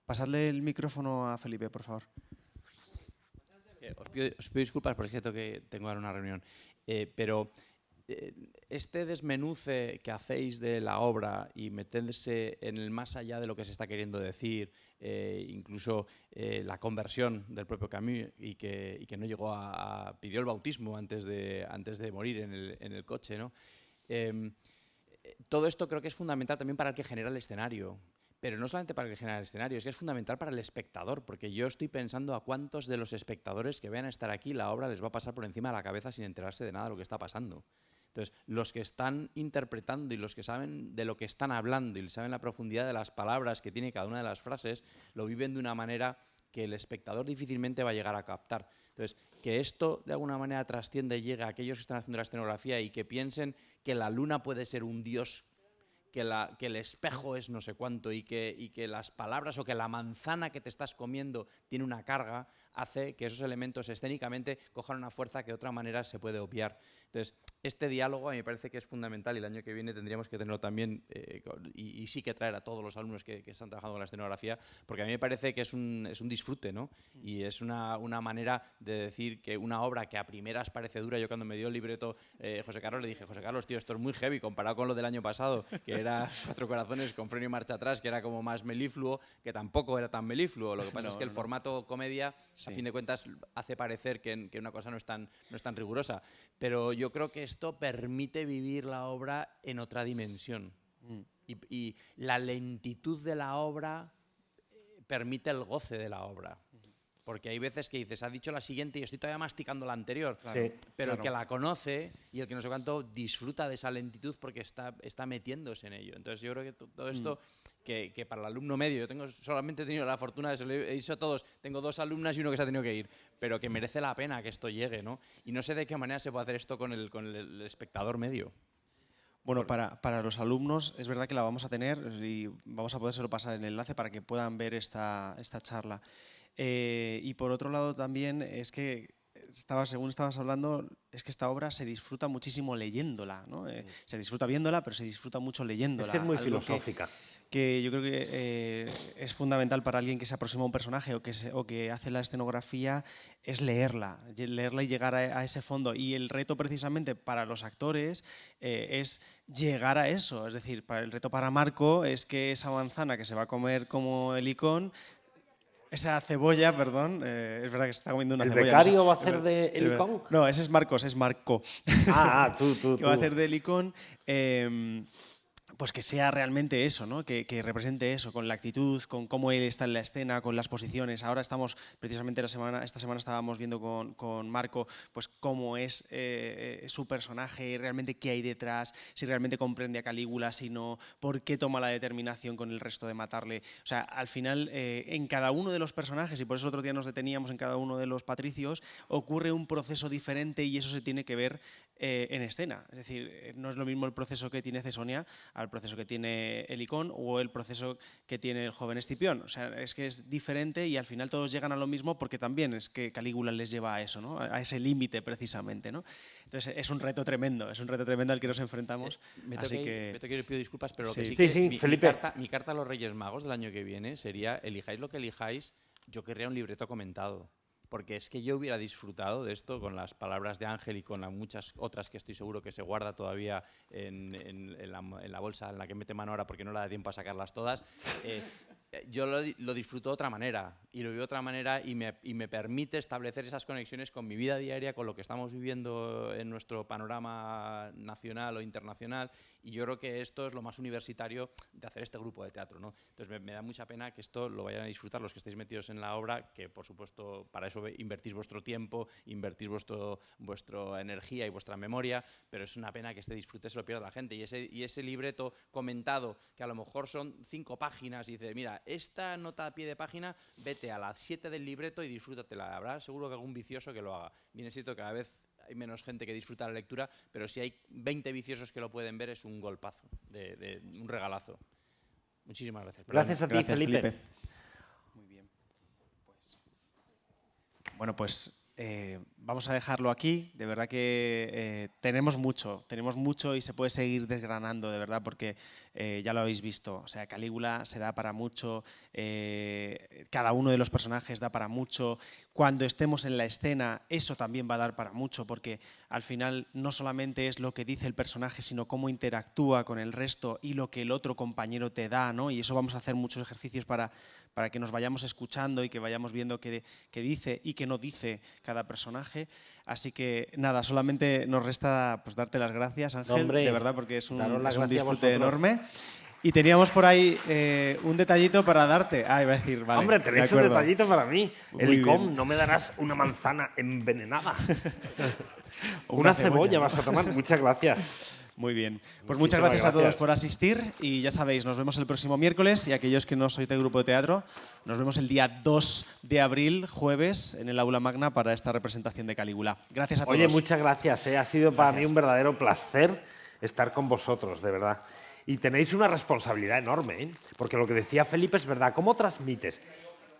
Pasadle el micrófono a Felipe, por favor. Eh, Os pido, os pido disculpas porque siento que tengo ahora una reunión, Eh, pero este desmenuce que hacéis de la obra y meterse en el más allá de lo que se está queriendo decir, eh, incluso eh, la conversión del propio Camus y que, y que no llegó a, pidió el bautismo antes de, antes de morir en el, en el coche, ¿no? Em, eh, todo esto creo que es fundamental también para el que genera el escenario. Pero no solamente para el que genera el escenario, es que es fundamental para el espectador, porque yo estoy pensando a cuántos de los espectadores que vayan a estar aquí la obra les va a pasar por encima de la cabeza sin enterarse de nada de lo que está pasando. Entonces, los que están interpretando y los que saben de lo que están hablando y saben la profundidad de las palabras que tiene cada una de las frases, lo viven de una manera que el espectador difícilmente va a llegar a captar. Entonces, que esto de alguna manera trascienda y llegue a aquellos que están haciendo la escenografía y que piensen que la luna puede ser un dios que, el espejo es no sé cuánto y que, y que las palabras o que la manzana que te estás comiendo tiene una carga, hace que esos elementos escénicamente cojan una fuerza que de otra manera se puede obviar. Entonces, este diálogo a mí me parece que es fundamental y el año que viene tendríamos que tenerlo también eh, y, sí que traer a todos los alumnos que, están trabajando con la escenografía, porque a mí me parece que es un, es un disfrute, ¿no? Y es una, una, manera de decir que una obra que a primeras parece dura, yo cuando me dio el libreto eh, José Carlos le dije, José Carlos, tío, esto es muy heavy comparado con lo del año pasado, que era Cuatro Corazones con freno y marcha atrás, que era como más melifluo, que tampoco era tan melifluo. Lo que pasa es que el formato comedia a fin de cuentas hace parecer que, una cosa no es, tan, no es tan rigurosa. Pero yo creo que esto permite vivir la obra en otra dimensión. Mm. Y, la lentitud de la obra eh, permite el goce de la obra. Porque hay veces que dices, ha dicho la siguiente y estoy todavía masticando la anterior. pero el que la conoce y el que no sé cuánto disfruta de esa lentitud porque está, está metiéndose en ello. Entonces yo creo que todo esto, mm. Que, para el alumno medio, yo tengo solamente he tenido la fortuna de, se lo he dicho a todos, tengo dos alumnas y uno que se ha tenido que ir, pero que merece la pena que esto llegue, ¿no? Y no sé de qué manera se puede hacer esto con el, con el espectador medio. Bueno, para, para, los alumnos es verdad que la vamos a tener y vamos a poder pasar el enlace para que puedan ver esta, esta charla. Eh, y por otro lado también es que estaba, según estabas hablando, es que esta obra se disfruta muchísimo leyéndola. ¿no? Eh, mm. se disfruta viéndola, pero se disfruta mucho leyéndola. Es que es muy filosófica. Que, yo creo que eh, es fundamental para alguien que se aproxima a un personaje o que, o que hace la escenografía, es leerla, leerla y llegar a, ese fondo. Y el reto precisamente para los actores es llegar a eso. Es decir, para el reto para Marco es que esa manzana que se va a comer como el icón esa cebolla, perdón, eh, es verdad que se está comiendo una ¿El cebolla. ¿El becario va a hacer de Helicón? No, ese es Marcos, es Marco. Ah, ah tú, tú, que va a hacer de Helicón. Eh, pues que sea realmente eso, ¿no? que, represente eso, con la actitud, con cómo él está en la escena, con las posiciones. Ahora estamos, precisamente la semana, esta semana estábamos viendo con, Marco pues cómo es eh, eh, su personaje, realmente qué hay detrás, si realmente comprende a Calígula, si no, por qué toma la determinación con el resto de matarle. O sea, al final, eh, en cada uno de los personajes, y por eso otro día nos deteníamos en cada uno de los patricios, ocurre un proceso diferente y eso se tiene que ver en escena. Es decir, no es lo mismo el proceso que tiene Cesonia al proceso que tiene el o el proceso que tiene el joven Escipión. O sea, es que es diferente y al final todos llegan a lo mismo porque también es que Calígula les lleva a eso, ¿no? a ese límite precisamente. ¿no? Entonces es un reto tremendo, es un reto tremendo al que nos enfrentamos. Eh, me así que... Me pido disculpas, pero lo que sí, que mi, carta, mi carta a los Reyes Magos del año que viene sería, elijáis lo que elijáis, yo querría un libreto comentado porque es que yo hubiera disfrutado de esto con las palabras de Ángel y con muchas otras que estoy seguro que se guarda todavía en, la, bolsa en la que mete mano ahora porque no le da tiempo a sacarlas todas. Eh, yo lo, disfruto de otra manera y lo vivo de otra manera y me, y me, permite establecer esas conexiones con mi vida diaria, con lo que estamos viviendo en nuestro panorama nacional o internacional y yo creo que esto es lo más universitario de hacer este grupo de teatro. ¿no? Entonces me, da mucha pena que esto lo vayan a disfrutar los que estéis metidos en la obra, que por supuesto para eso invertís vuestro tiempo, invertís vuestro, vuestra energía y vuestra memoria, pero es una pena que este disfrute se lo pierda la gente y ese, y ese libreto comentado que a lo mejor son cinco páginas y dice, mira, esta nota a pie de página, vete a las 7 del libreto y disfrútatela. Habrá seguro que algún vicioso que lo haga. Bien es cierto que cada vez hay menos gente que disfruta la lectura, pero si hay 20 viciosos que lo pueden ver es un golpazo, de, un regalazo. Muchísimas gracias. Gracias a ti, Felipe. Muy bien. Pues, bueno, pues eh, vamos a dejarlo aquí. De verdad que eh, tenemos mucho, tenemos mucho y se puede seguir desgranando, de verdad, porque eh, ya lo habéis visto. O sea, Calígula se da para mucho, cada uno de los personajes da para mucho. Cuando estemos en la escena, eso también va a dar para mucho, porque al final no solamente es lo que dice el personaje, sino cómo interactúa con el resto y lo que el otro compañero te da, ¿no? Y eso vamos a hacer muchos ejercicios para, para que nos vayamos escuchando y que vayamos viendo qué, qué dice y qué no dice cada personaje. Así que nada, solamente nos resta pues, darte las gracias, Ángel, de verdad, porque es un, es un disfrute enorme. Y teníamos por ahí eh, un detallito para darte. Ah, iba a decir, vale. Hombre, tenéis un detallito para mí. El ICOM, no me darás una manzana envenenada. una, cebolla vas a tomar. Muchas gracias. Muy bien. Pues muchas gracias, a todos por asistir y ya sabéis, nos vemos el próximo miércoles y aquellos que no sois de grupo de teatro, nos vemos el día 2 de abril, jueves, en el aula magna para esta representación de Calígula. Gracias a todos. Oye, muchas gracias. Eh. Ha sido para mí un verdadero placer estar con vosotros, de verdad. Y tenéis una responsabilidad enorme, ¿eh? porque lo que decía Felipe es verdad. ¿Cómo transmites?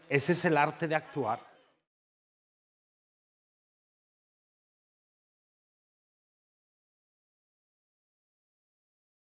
Ese es el arte de actuar.